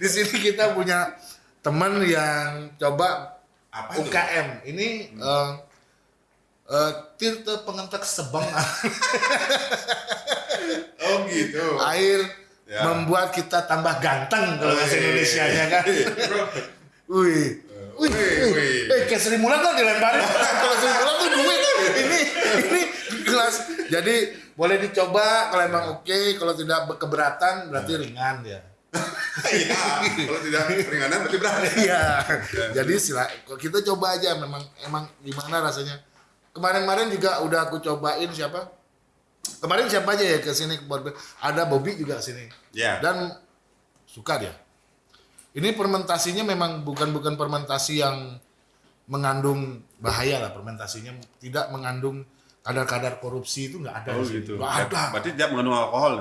di sini kita punya teman yang coba apa itu UKM ini eh, eh, Tirta Pengentek Sebang <laughs> oh gitu air Ya. membuat kita tambah ganteng kalau bahasa Wih. Indonesia nya kan. <laughs> Wih. Wih, Wih. Eh, kayak Sri Mulat tuh dilemparin. <laughs> Kalau Sri Mulat tuh duit. Ini, ini kelas. Jadi boleh dicoba kalau emang oke. Kalau tidak keberatan berarti ringan ya. <laughs> iya kalau tidak keringanan berarti berani Iya. Jadi sila, kita coba aja. Memang emang gimana rasanya. Kemarin-kemarin juga udah aku cobain siapa? Kemarin siapa aja ya ke sini? Ada Bobby juga sini. ya dan suka dia. Ini fermentasinya memang bukan bukan fermentasi yang mengandung bahaya lah fermentasinya tidak mengandung kadar-kadar korupsi itu nggak ada oh gitu Nggak ada. berarti tidak mengandung alkohol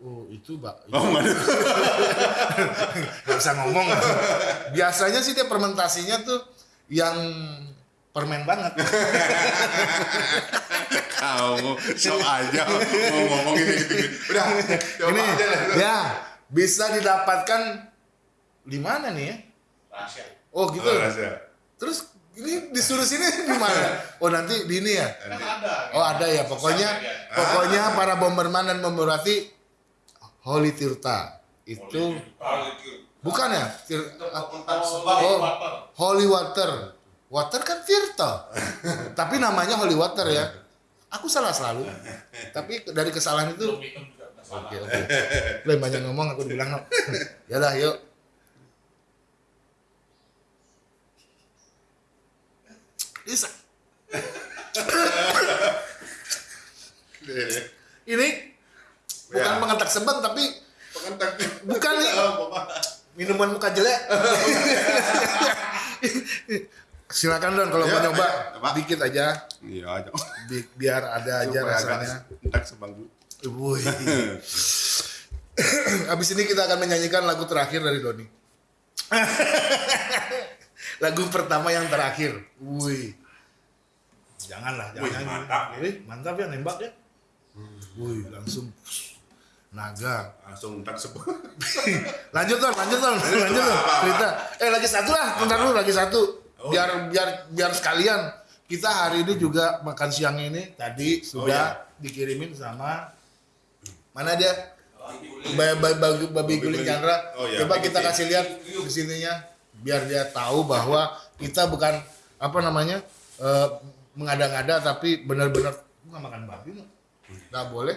Oh itu mbak. oh mengandung <laughs> Nggak bisa ngomong. Biasanya sih dia fermentasinya tuh yang permen banget. <laughs> kamu sok aja mau ngomong ini gitu, udah ini aja lah ya bisa didapatkan di mana nih ya? Oh gitu. Oh, rahasia. Terus ini disuruh sini <laughs> di mana? Oh nanti di ini ya? Oh ada ya, pokoknya pokoknya para bomberman dan bomberati Holy Tirta itu bukan ya? Tir- oh, Holy Water, water kan Tirta, <laughs> tapi namanya Holy Water ya. Aku salah selalu, tapi dari kesalahan itu. Oke oke. Yang banyak ngomong aku dibilang no. <laughs> Ya dah yuk. Bisa. Ini bukan Ya. pengentak sebang tapi pengentak Bukan nih. Oh, minuman muka jelek. Silakan Don kalau Ya, mau nyoba coba. dikit aja iya aja bi- biar ada aja Supaya rasanya. entak sebang dulu Wih. Habis ini kita akan menyanyikan lagu terakhir dari Doni. <laughs> lagu pertama yang terakhir. Wih. Janganlah, Wih, jangan. mantap nih. Wih, mantap ya nembak ya. Wih, langsung naga. langsung entak sebang <laughs> lanjut Don, lanjut Don, lanjut Don. Cerita. Eh lagi satu lah, bentar dulu lagi satu. Oh. Biar biar biar sekalian. Kita hari ini juga makan siang ini tadi sudah iya. dikirimin sama mana dia? Babi, babi, babi guling Chandra. Oh, iya, Coba kita sih. kasih lihat di sininya biar dia tahu bahwa kita bukan apa namanya eh, mengada-ngada tapi benar-benar bukan makan babi nggak boleh.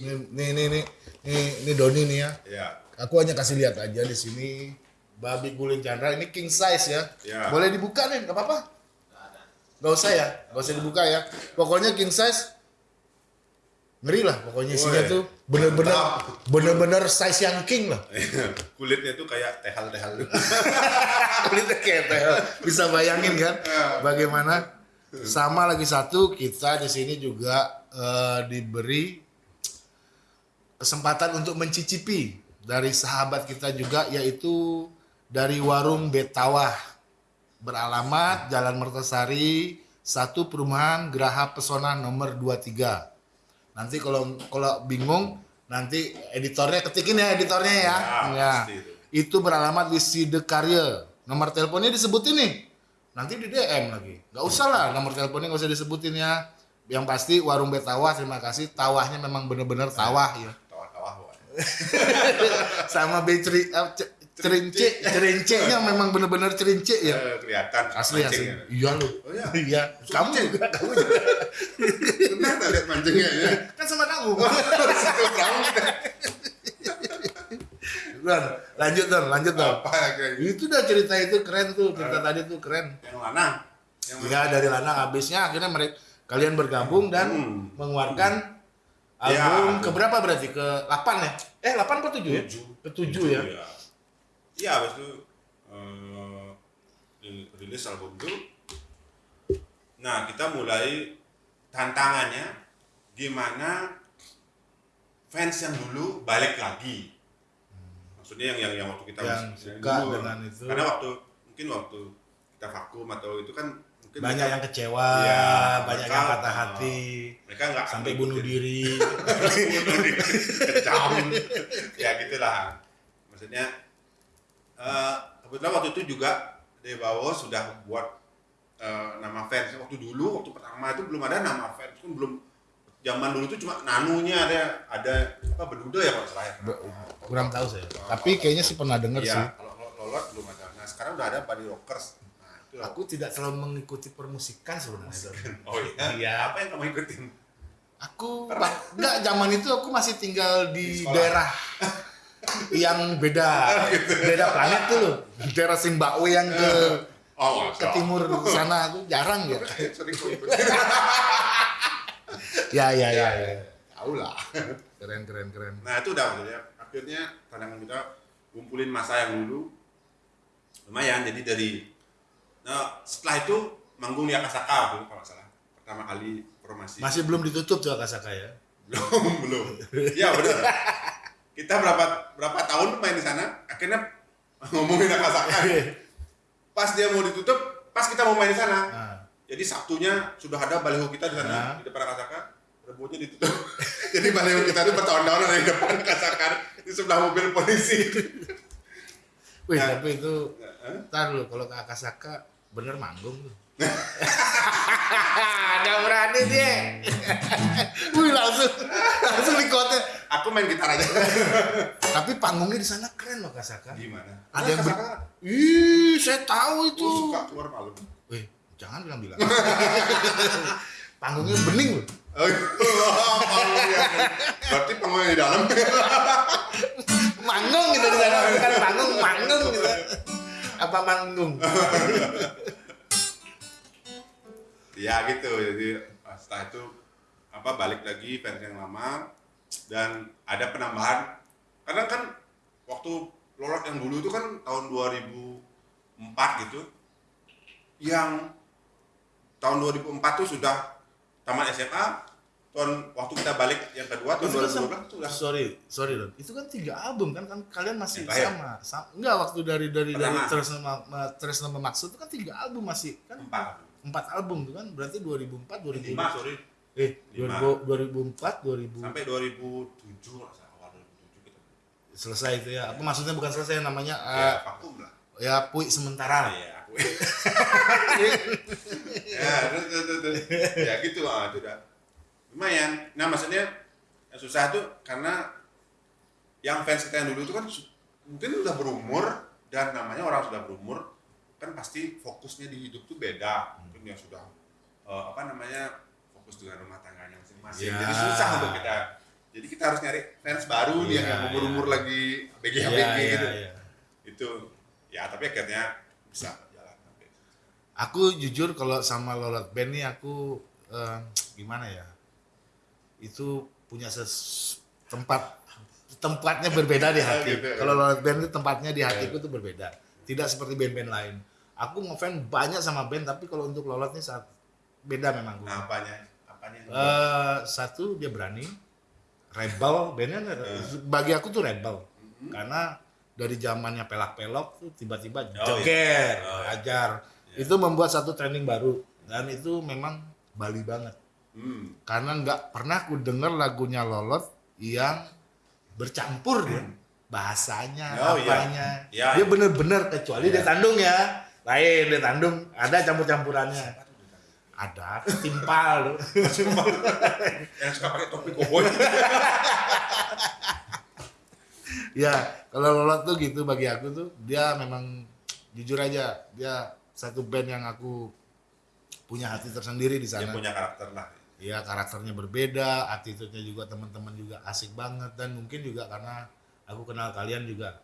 Nih nih nih nih nih, nih Doni nih ya. ya Aku hanya kasih lihat aja di sini babi guling Chandra ini king size ya. Ya. Boleh dibuka nih, nggak apa-apa. Nggak usah ya, nggak usah dibuka ya. Pokoknya king size ngeri lah pokoknya isinya tuh bener-bener bener-bener size yang king lah. kulitnya tuh kayak tehal-tehal <laughs> Kulitnya kayak tehel. Bisa bayangin kan Ya. bagaimana? Sama lagi satu kita di sini juga eh, diberi kesempatan untuk mencicipi dari sahabat kita juga yaitu dari warung Betawah beralamat Jalan Mertasari satu perumahan Geraha Pesona nomor 23 nanti kalau kalau bingung nanti editornya ketikin ya editornya ya, Ya, Ya. itu. beralamat di Sidekarya nomor teleponnya disebutin nih. Nanti di DM lagi. Nggak usah lah nomor teleponnya nggak usah disebutin ya. Yang pasti warung Betawah terima kasih. Tawahnya memang bener-bener tawah ya. Tawah-tawah wah. <laughs> sama beceri eh, cerince cerince-nya memang bener-bener cerince ya Eh, kelihatan asli asli ya. iya lu Oh, iya? iya kamu juga kamu juga Benar tak lihat mancingnya ya kan sama kamu Tahu kita. Don, lanjut Don, lanjut Don. apa ya kayak gitu Itu udah cerita itu keren tuh, cerita tadi tuh keren. yang lanang yang Iya dari Lanang habisnya akhirnya mereka kalian bergabung dan Hmm. mengeluarkan Ya, album album. ke berapa berarti? Ke 8 ya? Eh 8 apa 7 ya? Tujuh. Ke 7 ya. Iya. Iya, habis itu eh, ri- rilis album itu. Nah, kita mulai tantangannya gimana fans yang dulu balik lagi. Maksudnya yang yang, yang waktu kita Yang masih- suka dengan itu. Karena waktu mungkin waktu kita vakum atau itu kan Mungkin banyak mereka- yang kecewa, Iya, banyak mereka- yang patah hati, mereka nggak sampai bunuh ngikutin. diri. <laughs> bunuh diri kejam ya gitulah maksudnya eh, kebetulan waktu itu juga Dewawo sudah buat eh, nama fans waktu dulu waktu pertama itu belum ada nama fans kan belum zaman dulu itu cuma nanunya ada ada apa beduda ya kalau salah ya Be- Kurang tahu saya. Tapi kayaknya sih pernah dengar Iya, sih. kalau kalau lolot belum ada nah sekarang udah ada Body Rockers nah itu. Aku tidak terlalu mengikuti permusikan sebenarnya. Oh iya Iya. apa yang kamu ikutin Aku enggak zaman itu aku masih tinggal Di di, sekolah. daerah <laughs> yang beda beda planet tuh loh. Daerah Zimbabwe yang ke oh ke timur sana tuh jarang ya. <laughs> Ya ya ya. ya. tahu lah Keren keren keren. Nah itu udah maksudnya akhirnya tandangan kita kumpulin masa yang dulu lumayan jadi dari nah setelah itu manggung di Akasaka tuh kalau nggak salah pertama kali formasi Masih belum ditutup tuh Akasaka ya. <laughs> belum belum ya benar kita berapa berapa tahun main di sana akhirnya ngomongin Akasaka pas dia mau ditutup pas kita mau main di sana Nah, jadi Sabtunya sudah ada baliho kita di sana Nah. di depan Akasaka Rebutnya ditutup. <laughs> Jadi baliho kita itu bertahun-tahun ada di depan Akasaka di sebelah mobil polisi. wih Nah. tapi itu ntar lu kalau ke Akasaka bener manggung tuh. <laughs> Gak berani dia. Wih langsung langsung di kota. Aku main gitar aja. <laughs> Tapi panggungnya di sana keren loh Akasaka. Gimana? Ada yang ber- Ih, saya tahu itu. tuh suka keluar malam. Wih, jangan bilang-bilang. <laughs> Panggungnya bening loh. Oh, panggungnya. <laughs> Berarti panggungnya di dalam. Manggung gitu di sana, bukan panggung, manggung gitu. Apa manggung? ya gitu. Jadi ah, setelah itu apa balik lagi fans yang lama dan ada penambahan. Karena kan waktu lolot yang dulu itu kan tahun 2004 gitu. Yang tahun 2004 tuh sudah tamat SMA. Tahun waktu kita balik yang kedua tahun Itu kan 2012 sama- itu udah sorry, sorry Don. Itu kan tiga album kan, kan kalian masih Yang terakhir? sama. Sa- Enggak waktu dari dari dari Pertama. Tresno Ma- Ma- Tresno Memaksud itu kan tiga album masih kan empat. empat album tuh kan berarti 2004 2000 Lima, sorry. Eh Lima. 2000, 2004 2000 Sampai 2007 lah, awal 2007 kita. selesai itu ya apa maksudnya bukan selesai namanya Ya, eh, vakum lah. ya puik sementara lah. Iya, <laughs> ya, terus, terus, terus, terus. ya gitu ah, itu udah lumayan. Nah maksudnya yang susah tuh karena yang fans kita yang dulu itu kan mungkin udah berumur dan namanya orang sudah berumur kan pasti fokusnya di hidup tuh beda. Mungkin yang sudah eh, apa namanya fokus dengan rumah tangganya masing-masing. Ya. Jadi susah untuk kita. Jadi kita harus nyari fans baru nih Iya, yang umur-umur iya. lagi BG Iya, BG iya, gitu. iya. Itu ya tapi akhirnya bisa jalan sampai aku jujur kalau sama Lolot Band nih aku eh, gimana ya itu punya ses tempat tempatnya berbeda di <laughs> hati Gitu, ya. kalau Lolot Band itu tempatnya di hatiku tuh berbeda tidak seperti band-band lain aku ngefans banyak sama band tapi kalau untuk Lolot nih saat beda memang Nah, apanya? Eh, satu dia berani. Rebel bandnya bagi aku tuh rebel. Karena dari zamannya pelak-pelok tuh tiba-tiba iya. joger Oh, iya. ajar itu membuat satu trending baru. Dan itu memang Bali banget. Hmm. karena nggak pernah aku denger lagunya Lolot yang bercampur dia. Bahasanya Oh, iya. apanya. Iya, dia iya. bener-bener kecuali Iya. dia tandung ya. Lain dia tandung. Ada campur-campurannya ada timpal <laughs> Yang suka pakai topi koboi. ya kalau Lolot tuh gitu bagi aku tuh dia memang jujur aja dia satu band yang aku punya hati tersendiri di Dia sana punya karakter lah. ya karakternya berbeda attitude-nya juga teman-teman juga asik banget dan mungkin juga karena aku kenal kalian juga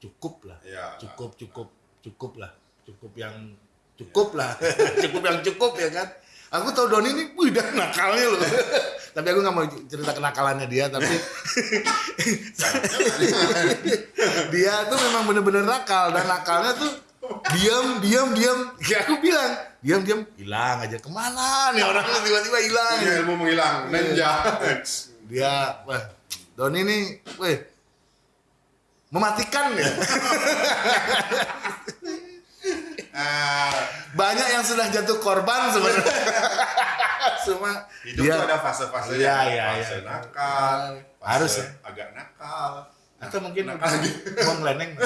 cukup lah Ya. cukup cukup cukup lah cukup yang cukup lah. <laughs> Cukup yang cukup ya kan? Aku tahu Doni ini wih nakalnya loh. <laughs> Tapi aku nggak mau cerita kenakalannya dia tapi <laughs> dia tuh memang bener-bener nakal dan nakalnya tuh diam diam diam. Ya aku bilang diam diam. Hilang aja ke mana nih orang? Tiba-tiba hilang. Punya ilmu menghilang. Ninja. dia wah Doni nih weh mematikan ya Ah, Banyak yang sudah jatuh korban sebenarnya. <laughs> Cuma hidup dia tuh ada fase-fasenya. Iya, kan? iya, fase iya. nakal, fase Harus ya. agak nakal. atau mungkin nakal lagi. <laughs> mau ngeleneng. <laughs>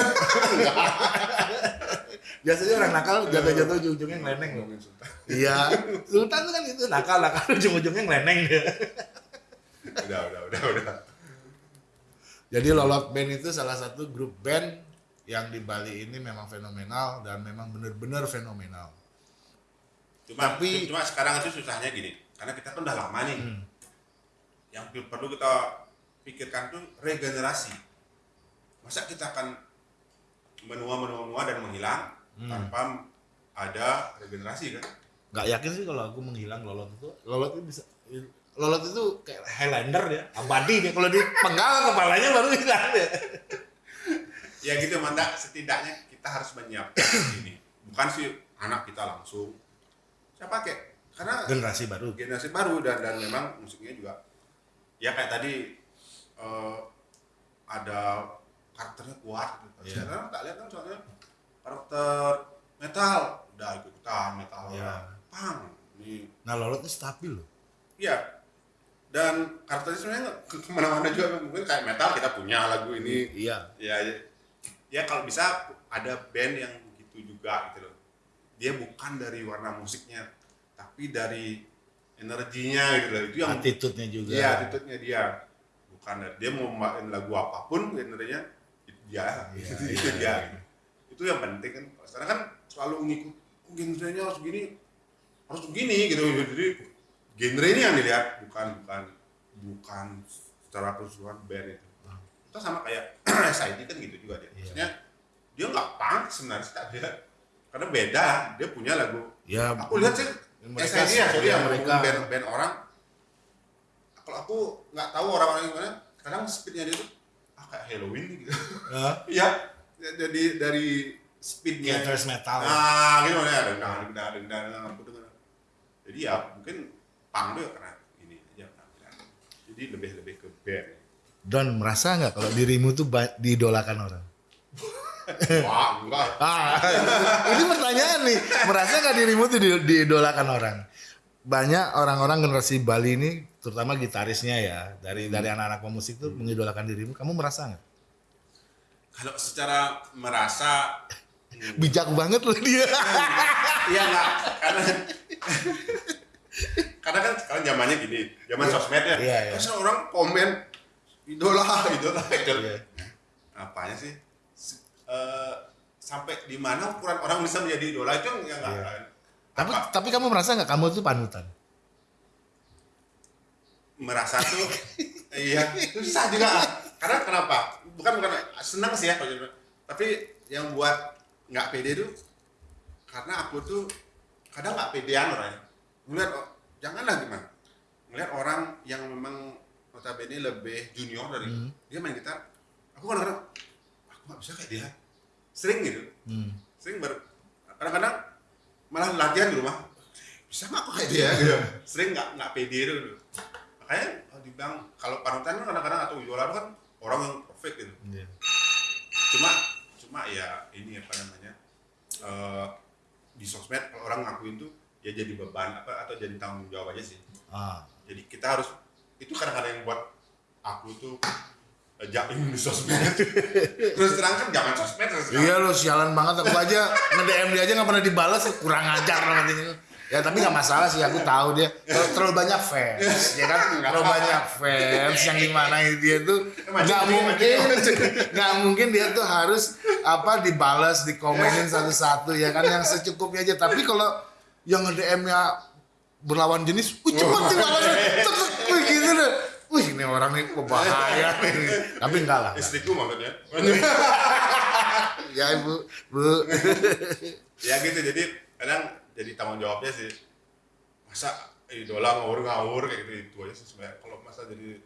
Biasanya orang nakal jatuh-jatuh ujung-ujungnya ngeleneng loh. Iya, Sultan tuh kan itu nakal, nakal ujung-ujungnya ngeleneng dia. Udah, udah, udah, udah. Jadi Lolot Band itu salah satu grup band yang di Bali ini memang fenomenal dan memang benar-benar fenomenal. Cuma, Tapi- cuma sekarang itu susahnya gini, karena kita kan udah lama nih. Hmm. Yang perlu kita pikirkan tuh regenerasi. Masa kita akan menua, menua, menua dan menghilang Hmm. tanpa ada regenerasi kan? Nggak yakin sih kalau aku menghilang Lolot itu. Lolot itu bisa Lolot itu kayak Highlander ya, abadi dia. Kalau dipenggal kepalanya baru hilang dia. Ya gitu manda, setidaknya kita harus menyiapkan <coughs> ini. Bukan sih anak kita langsung. Siapa kayak? Karena Generasi baru. generasi baru dan dan memang musiknya juga ya kayak tadi eh, ada karakternya kuat gitu. Iya. Sekarang tak lihat kan soalnya karakter metal udah ikut ikutan metal Iya. pang ini Nah Lolot itu stabil loh. ya dan karakternya sebenarnya ke ke mana-mana juga mungkin kayak metal kita punya lagu ini Iya. ya ya, ya kalau bisa ada band yang gitu juga gitu loh dia bukan dari warna musiknya tapi dari energinya gitu loh itu yang Attitude-nya juga. Iya, attitude-nya dia. Bukan dia mau main lagu apa pun genrenya itu dia. Iya, <laughs> itu, iya, itu dia. iya. gitu. Itu yang penting kan. Sekarang kan selalu ngikut "Oh, genrenya harus gini, harus begini gitu. Jadi genre ini yang dilihat bukan bukan bukan secara keseluruhan band itu. Itu sama kayak <clears throat> SID kan gitu juga dia. Iya. Maksudnya dia nggak punk sebenarnya dia karena beda dia punya lagu. Ya, aku lihat sih mereka SID ya sorry ya mereka. band, band orang. Kalau aku nggak tahu orang-orang gimana kadang speednya dia tuh ah kayak Halloween gitu. Ya, <laughs> iya jadi dari speednya. Kayak thrash metal. nah gitu ya. Dendang dendang dendang dendang aku dengar. Jadi ya mungkin pang tuh karena ini aja penampilan. jadi lebih lebih ke band Don merasa nggak kalau dirimu tuh diidolakan orang? wah enggak <laughs> Ah, ini pertanyaan nih. Merasa nggak dirimu tuh di- diidolakan orang? Banyak orang-orang generasi Bali ini, terutama gitarisnya ya, dari dari anak-anak pemusik tuh mengidolakan dirimu. Kamu merasa nggak? kalau secara merasa hmm, <laughs> Bijak banget loh dia. <laughs> Iya enggak, karena karena kan sekarang zamannya gini, zaman sosmed ya. Iya, iya. Terus orang komen idola, <laughs> idola, idola. Iya. Apanya sih? S- eh, sampai di mana ukuran orang bisa menjadi idola itu yang enggak Iya. kan. tapi Apa- tapi kamu merasa nggak kamu tuh panutan? merasa tuh <laughs> iya susah juga karena kenapa bukan bukan senang sih ya kalau gitu. tapi yang buat nggak pede tuh karena aku tuh kadang nggak pedean orangnya melihat oh, janganlah gimana melihat orang yang memang notabene lebih junior dari Hmm. dia main gitar aku kadang-kadang aku nggak bisa kayak dia sering gitu Hmm. sering ber kadang-kadang malah latihan di rumah bisa nggak aku kayak dia gitu <laughs> sering nggak nggak pede gitu makanya kalau dibilang kalau panutan kan kadang-kadang atau idola kan orang yang perfect gitu Iya. cuma cuma ya ini apa namanya eh, di sosmed kalau orang ngakuin tuh ya jadi beban apa atau jadi tanggung jawab aja sih Ah. jadi kita harus itu kadang-kadang yang buat aku tuh eh, jaim di sosmed. Terus terang kan jangan sosmed terus terang. Iya lo sialan banget. Aku aja nge-DM dia aja nggak pernah dibalas kurang ajar namanya. Ya tapi nggak masalah sih. Aku tahu dia. Terlalu, terlalu banyak fans ya kan? Terlalu banyak fans yang di mana dia tuh nggak mungkin. nggak mungkin dia tuh harus apa dibalas dikomenin satu-satu ya kan? Yang secukupnya aja. Tapi kalau yang nge-DM nya berlawan jenis, wih cepet dibalasnya, cepet, wih gitu deh. Wih ini orang nih berbahaya nih. <laughs> Tapi enggak lah. istriku maksudnya <laughs> Ya ibu, bu. <laughs> ya gitu jadi kadang jadi tanggung jawabnya sih masa idola ngawur-ngawur kayak gitu itu aja sih sebenarnya kalau masa jadi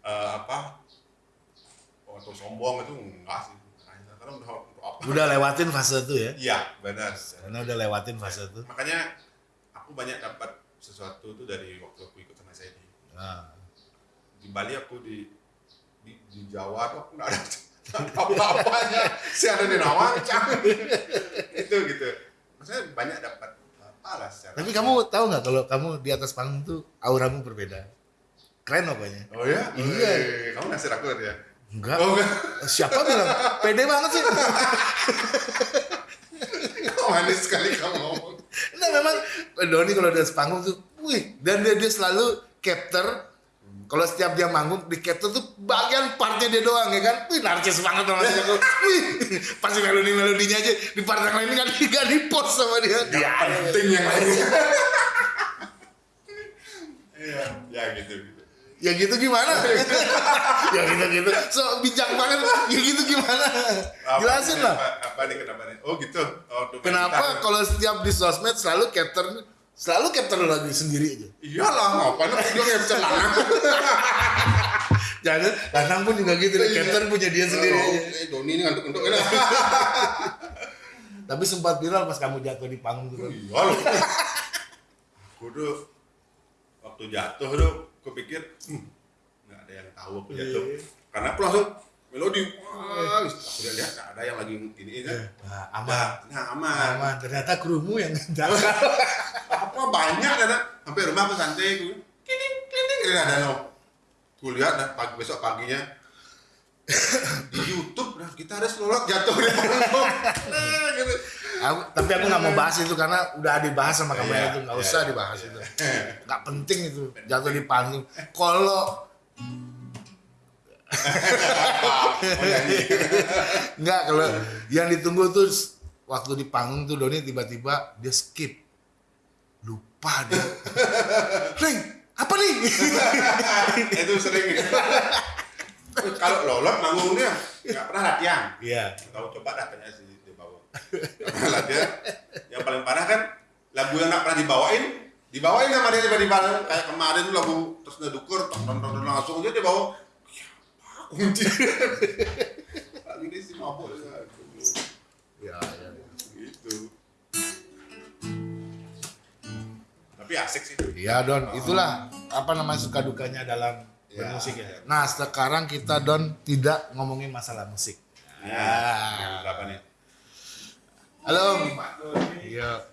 eh, apa atau sombong itu enggak sih karena udah Udah lewatin fase itu ya. iya benar Karena udah lewatin fase itu. makanya aku banyak dapat sesuatu tuh dari waktu aku ikut sama saya di Nah, di Bali aku di di, di Jawa tuh aku nggak ada <laughs> apa-apanya si ada di Nawang itu gitu Tapi kamu tahu nggak kalau kamu di atas panggung tuh auramu berbeda. Keren pokoknya. Oh ya? Iya. Eh, Kamu ngasih aku ya? Enggak. Oh enggak. Siapa bilang? Pede banget sih. <laughs> Kok manis sekali kamu ngomong. Nah memang Doni kalau di atas panggung tuh, wih, dan dia, dia selalu capture kalau setiap dia manggung di capture tuh bagian partnya dia doang ya kan, wih narcis banget sama dia wih pasti melodi melodinya aja di part yang lain kan nggak di post sama dia. Yang penting yang lainnya. <laughs> Iya, ya gitu. Ya gitu gimana? ya gitu gitu. So bijak banget. Ya gitu gimana? Apa- Jelasin lah. Apa, apa nih kenapa nih? Oh gitu. Oh, Kenapa kalau setiap di sosmed selalu capture selalu capture lagu sendiri aja. Iyalah, ngapain lu capture lanang? <laughs> Jangan, Lanang pun juga gitu, deh. capture punya dia sendiri Oh, aja. eh, Doni ini ngantuk-ngantuk ini. <laughs> Tapi sempat viral pas kamu jatuh di panggung tuh. kan. Iya loh. Aku tuh waktu jatuh tuh aku pikir hmm, nggak ada yang tahu aku jatuh. Iya. Karena aku langsung melodi. Wah, aku udah lihat nggak ada yang lagi ini kan. Nah, aman. Nah, aman. Aman. Ternyata krumu yang <laughs> jatuh. Apa banyak ada sampai rumah aku santai aku. Kining kining ini ada no. Aku lihat dah pagi besok paginya di YouTube nah kita ada selolok jatuh di. Nah, gitu. Aku, tapi aku nggak mau bahas itu karena udah dibahas sama kamu Iya, itu nggak iya, usah iya, dibahas iya. itu. Nggak penting itu jatuh di panggung. Kalau <laughs> nggak kalau yang ditunggu tuh waktu di panggung tuh Doni tiba-tiba dia skip. Lupa dia. <laughs> Reng apa nih? <laughs> Itu sering. Kalau lolot manggungnya nggak pernah latihan. Iya. Tahu coba dah tanya si di bawah Nggak pernah latihan yang paling parah kan lagu yang nggak pernah dibawain dibawain sama dia tiba-tiba kayak kemarin tuh lagu terus ngedukur tong tong tong tong, langsung aja dia bawa kunci <laughs> lagi dia sih mabuk ya. ya, ya. gitu tapi asik sih Iya Don, itulah apa namanya suka dukanya dalam Ya, bermusik ya. ya. Nah sekarang kita Don tidak ngomongin masalah musik. ya yang berapa nih Halo. Iya.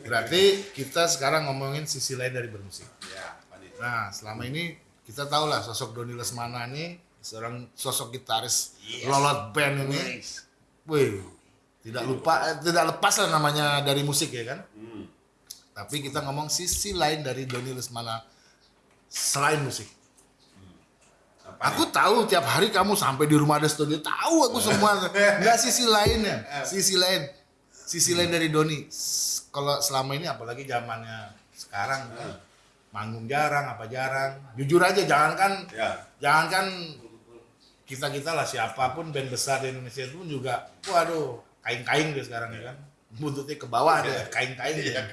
Berarti kita sekarang ngomongin sisi lain dari bermusik. ya Nah selama ini kita tahu lah sosok Doni Lesmana ini seorang sosok gitaris Yes. lolot band ini. Wih, tidak lupa, eh, tidak lepas lah namanya dari musik ya kan. hmm. Tapi kita ngomong sisi lain dari Doni Lesmana selain musik. apa Aku tahu tiap hari kamu sampai di rumah ada studio, tahu aku semua. <laughs> Enggak sisi lainnya, sisi lain, sisi lain dari Doni. Kalau selama ini apalagi zamannya sekarang, kan, manggung jarang, apa jarang. Jujur aja, jangan kan, ya jangan kan kita kita lah siapa pun band besar di Indonesia itu pun juga, waduh, kain-kain dia sekarang ya kan, buntutnya ke bawah ada kain-kain dia.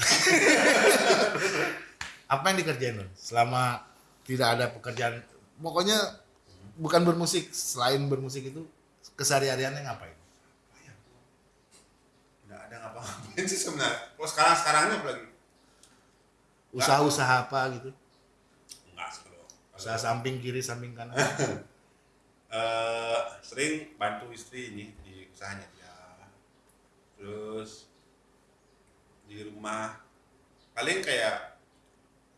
<laughs> Apa yang dikerjain Don? Selama tidak ada pekerjaan, pokoknya bukan bermusik, selain bermusik itu kesehariannya ngapain? nggak ada ngapa-ngapain sih sebenarnya kalau sekarang sekarangnya apalagi Usaha-usaha apa gitu? enggak sih kalau Usaha samping kiri, samping kanan. <laughs> Eh, sering bantu istri ini di usahanya dia terus di rumah paling kayak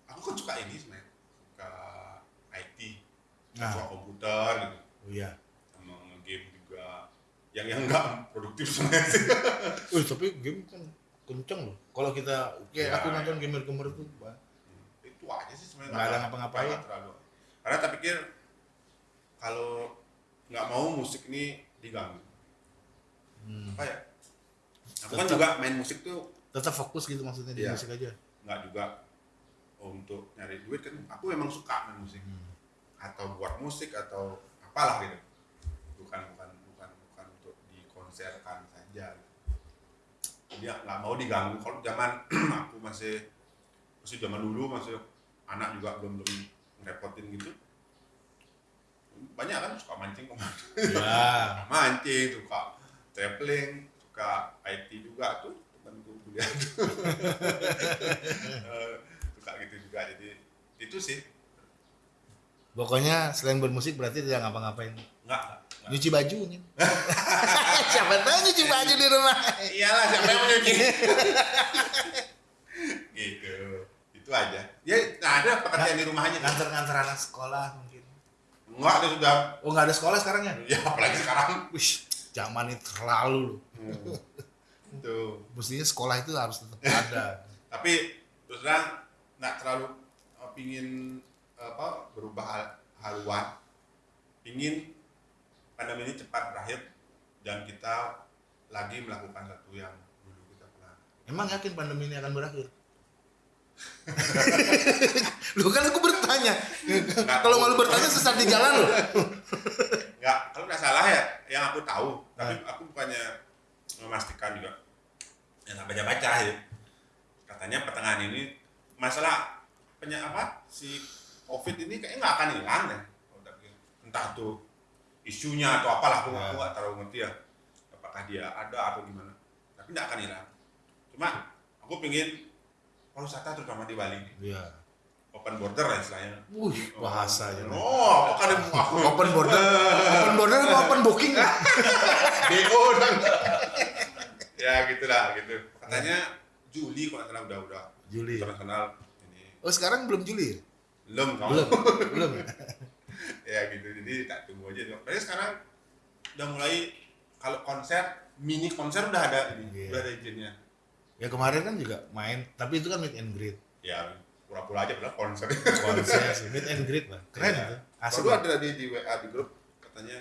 aku kan suka ini sebenarnya suka IT Nah. suka komputer gitu Oh iya. Yang yang enggak produktif sebenarnya sih <laughs> Wih, tapi game kan kenceng loh. Kalau kita, kayak Ya, aku ya. nonton gamer-gamer itu, Bang. itu aja sih sebenarnya Nggak ada ngapa-ngapain. terlalu. karena tak pikir kalau nggak mau musik ini diganggu Hmm. apa ya aku kan Tetap- juga main musik tuh Tetap fokus gitu maksudnya di Iya. musik aja. nggak juga untuk nyari duit kan aku memang suka main musik Hmm. atau buat musik atau apalah gitu bukan bukan bukan bukan untuk dikonserkan saja. Dia nggak mau diganggu. Kalau zaman <clears throat> aku masih masih zaman dulu masih anak juga belum belum ngerepotin gitu. Banyak kan suka mancing ke mana Ya. <laughs> mancing suka traveling suka IT juga. Tuh temanku kuliah tuh <laughs> Eh, suka gitu juga. Jadi itu sih. Pokoknya selain bermusik berarti tidak ngapa-ngapain. nggak nggak, nggak. Nyuci baju nih. <laughs> Siapa tahu nyuci baju di rumah. Iyalah siapa yang mau nyuci? <laughs> gitu. Itu aja. Ya nah, ada pekerjaan di rumah aja. Nganter-nganter anak sekolah mungkin. Enggak ada sudah. Oh nggak ada sekolah sekarang ya? Ya apalagi sekarang. Wih, zaman itu terlalu loh. Hmm. Tuh. Mestinya sekolah itu harus tetap <laughs> ada. Tapi terus terang nggak terlalu eh, pingin apa berubah hal- haluan. Pingin pandemi ini cepat berakhir dan kita lagi melakukan satu yang dulu kita pernah. Emang yakin pandemi ini akan berakhir? <laughs> Lu kan aku bertanya. Kalau malu bertanya sesat di jalan loh. Nggak, kalau nggak salah ya, yang aku tahu, tapi aku bukannya memastikan juga. Ya nggak baca-baca ya. Katanya pertengahan ini masalah penya apa si COVID ini kayaknya nggak akan hilang pikir. Entah tuh isunya atau apalah aku Ya. nggak terlalu ngerti ya. Apakah dia ada atau gimana? Tapi nggak akan hilang. Cuma aku pengen pariwisata terutama di Bali Iya. open border lah istilahnya. Wih, bahasanya. Oh, apakah ada <laughs> Open border. Open border apa open booking? <laughs> BO dong. ya gitulah gitu. Katanya Juli kalau salah udah udah Juli. ya? internasional ini Oh sekarang belum Juli ya? belum kamu. Belum. Belum. <laughs> ya? <laughs> ya gitu jadi tak tunggu aja. Tapi sekarang udah mulai kalau konser mini konser udah ada ini Iya. udah ada izinnya. Ya kemarin kan juga main, tapi itu kan meet and greet. Ya pura-pura aja padahal konser. Konser sih, meet and greet lah. Keren Iya. itu. Baru lah. ada tadi di WA di grup katanya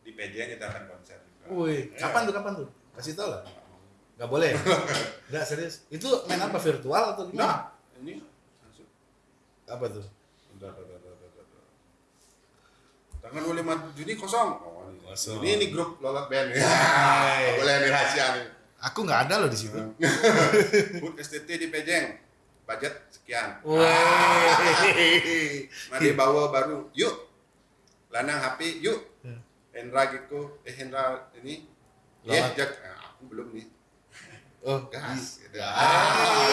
di PJ kita akan konser juga. Wih, Ya. kapan tuh kapan tuh? Kasih tau lah. Gak boleh. <laughs> Enggak serius. Itu main apa virtual atau Nah, gimana? ini langsung Apa tuh? Bentar. Tanggal 25 Juni kosong. Oh, ini. Kosong. Ini, ini grup lolos band. <laughs> Ya, boleh nih rahasia nih. Aku nggak ada loh di situ. <laughs> Booth STT di Pejeng. Budget sekian. Wih. Mari bawa baru. Yuk. Lanang HP, yuk. Hmm. Hendra gitu. Eh Hendra ini. Lawan. Ya, Jak. Nah, aku belum nih. Oh, Gas. Gitu. Ah.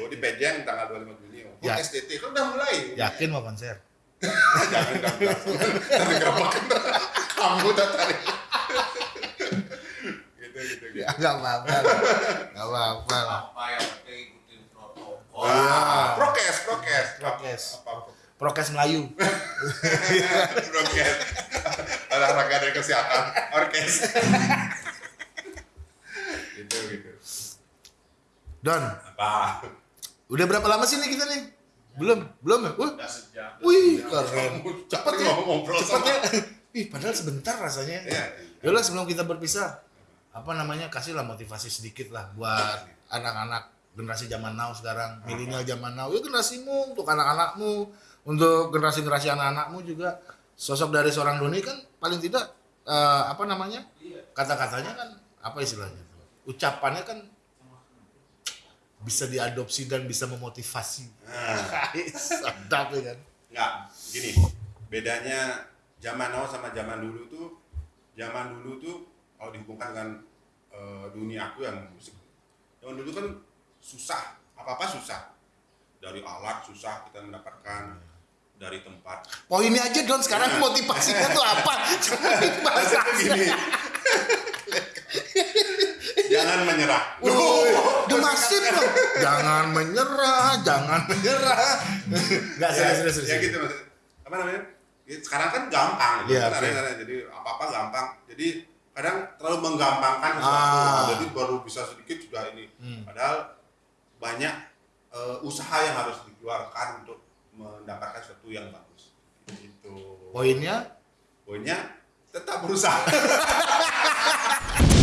Oh, di Pejeng tanggal 25 Juni. Booth Ya. STT kan udah mulai. Yakin mau konser? Jangan jangan nanti kerepakan kamu dah tarik gitu gitu gitu Ya nggak apa-apa. Nggak apa-apa. apa yang penting ikutin protokol Wah, prokes prokes Prokes. apa Prokes Melayu. <laughs> prokes olahraga dan kesehatan orkes gitu gitu Don, apa udah berapa lama sih nih kita nih? Belum, belum ya? Wah, udah sejak wih, keren. Cepet ya, cepet ya. Ih, padahal sebentar rasanya. Iya. Yaudah sebelum kita berpisah, apa namanya kasihlah motivasi sedikit lah buat anak-anak generasi zaman now sekarang, milenial zaman now. Ya generasimu, untuk anak-anakmu, untuk generasi-generasi anak-anakmu juga. Sosok dari seorang Doni kan paling tidak eh, apa namanya kata-katanya kan apa istilahnya? Ucapannya kan bisa diadopsi dan bisa memotivasi. nah. Sedap ya kan. nggak gini bedanya zaman now sama zaman dulu tuh zaman dulu tuh kalau dihubungkan dengan eh, dunia aku yang musik. Zaman dulu kan susah apa apa susah. Dari alat susah kita mendapatkan dari tempat. Poinnya aja Don sekarang motivasinya tuh apa? Maksudnya gini. <laughs> Jangan menyerah. Woi, udah masif dong. Jangan menyerah, jangan menyerah. Enggak ya, serius serius serius. ya gitu maksudnya. apa namanya Ya, sekarang kan gampang gitu. Iya, Kan oke. ada- jadi apa apa gampang jadi kadang terlalu menggampangkan sesuatu Ah. jadi baru bisa sedikit sudah ini Hmm. padahal banyak eh, usaha yang harus dikeluarkan untuk mendapatkan sesuatu yang bagus gitu Poinnya poinnya tetap berusaha <laughs>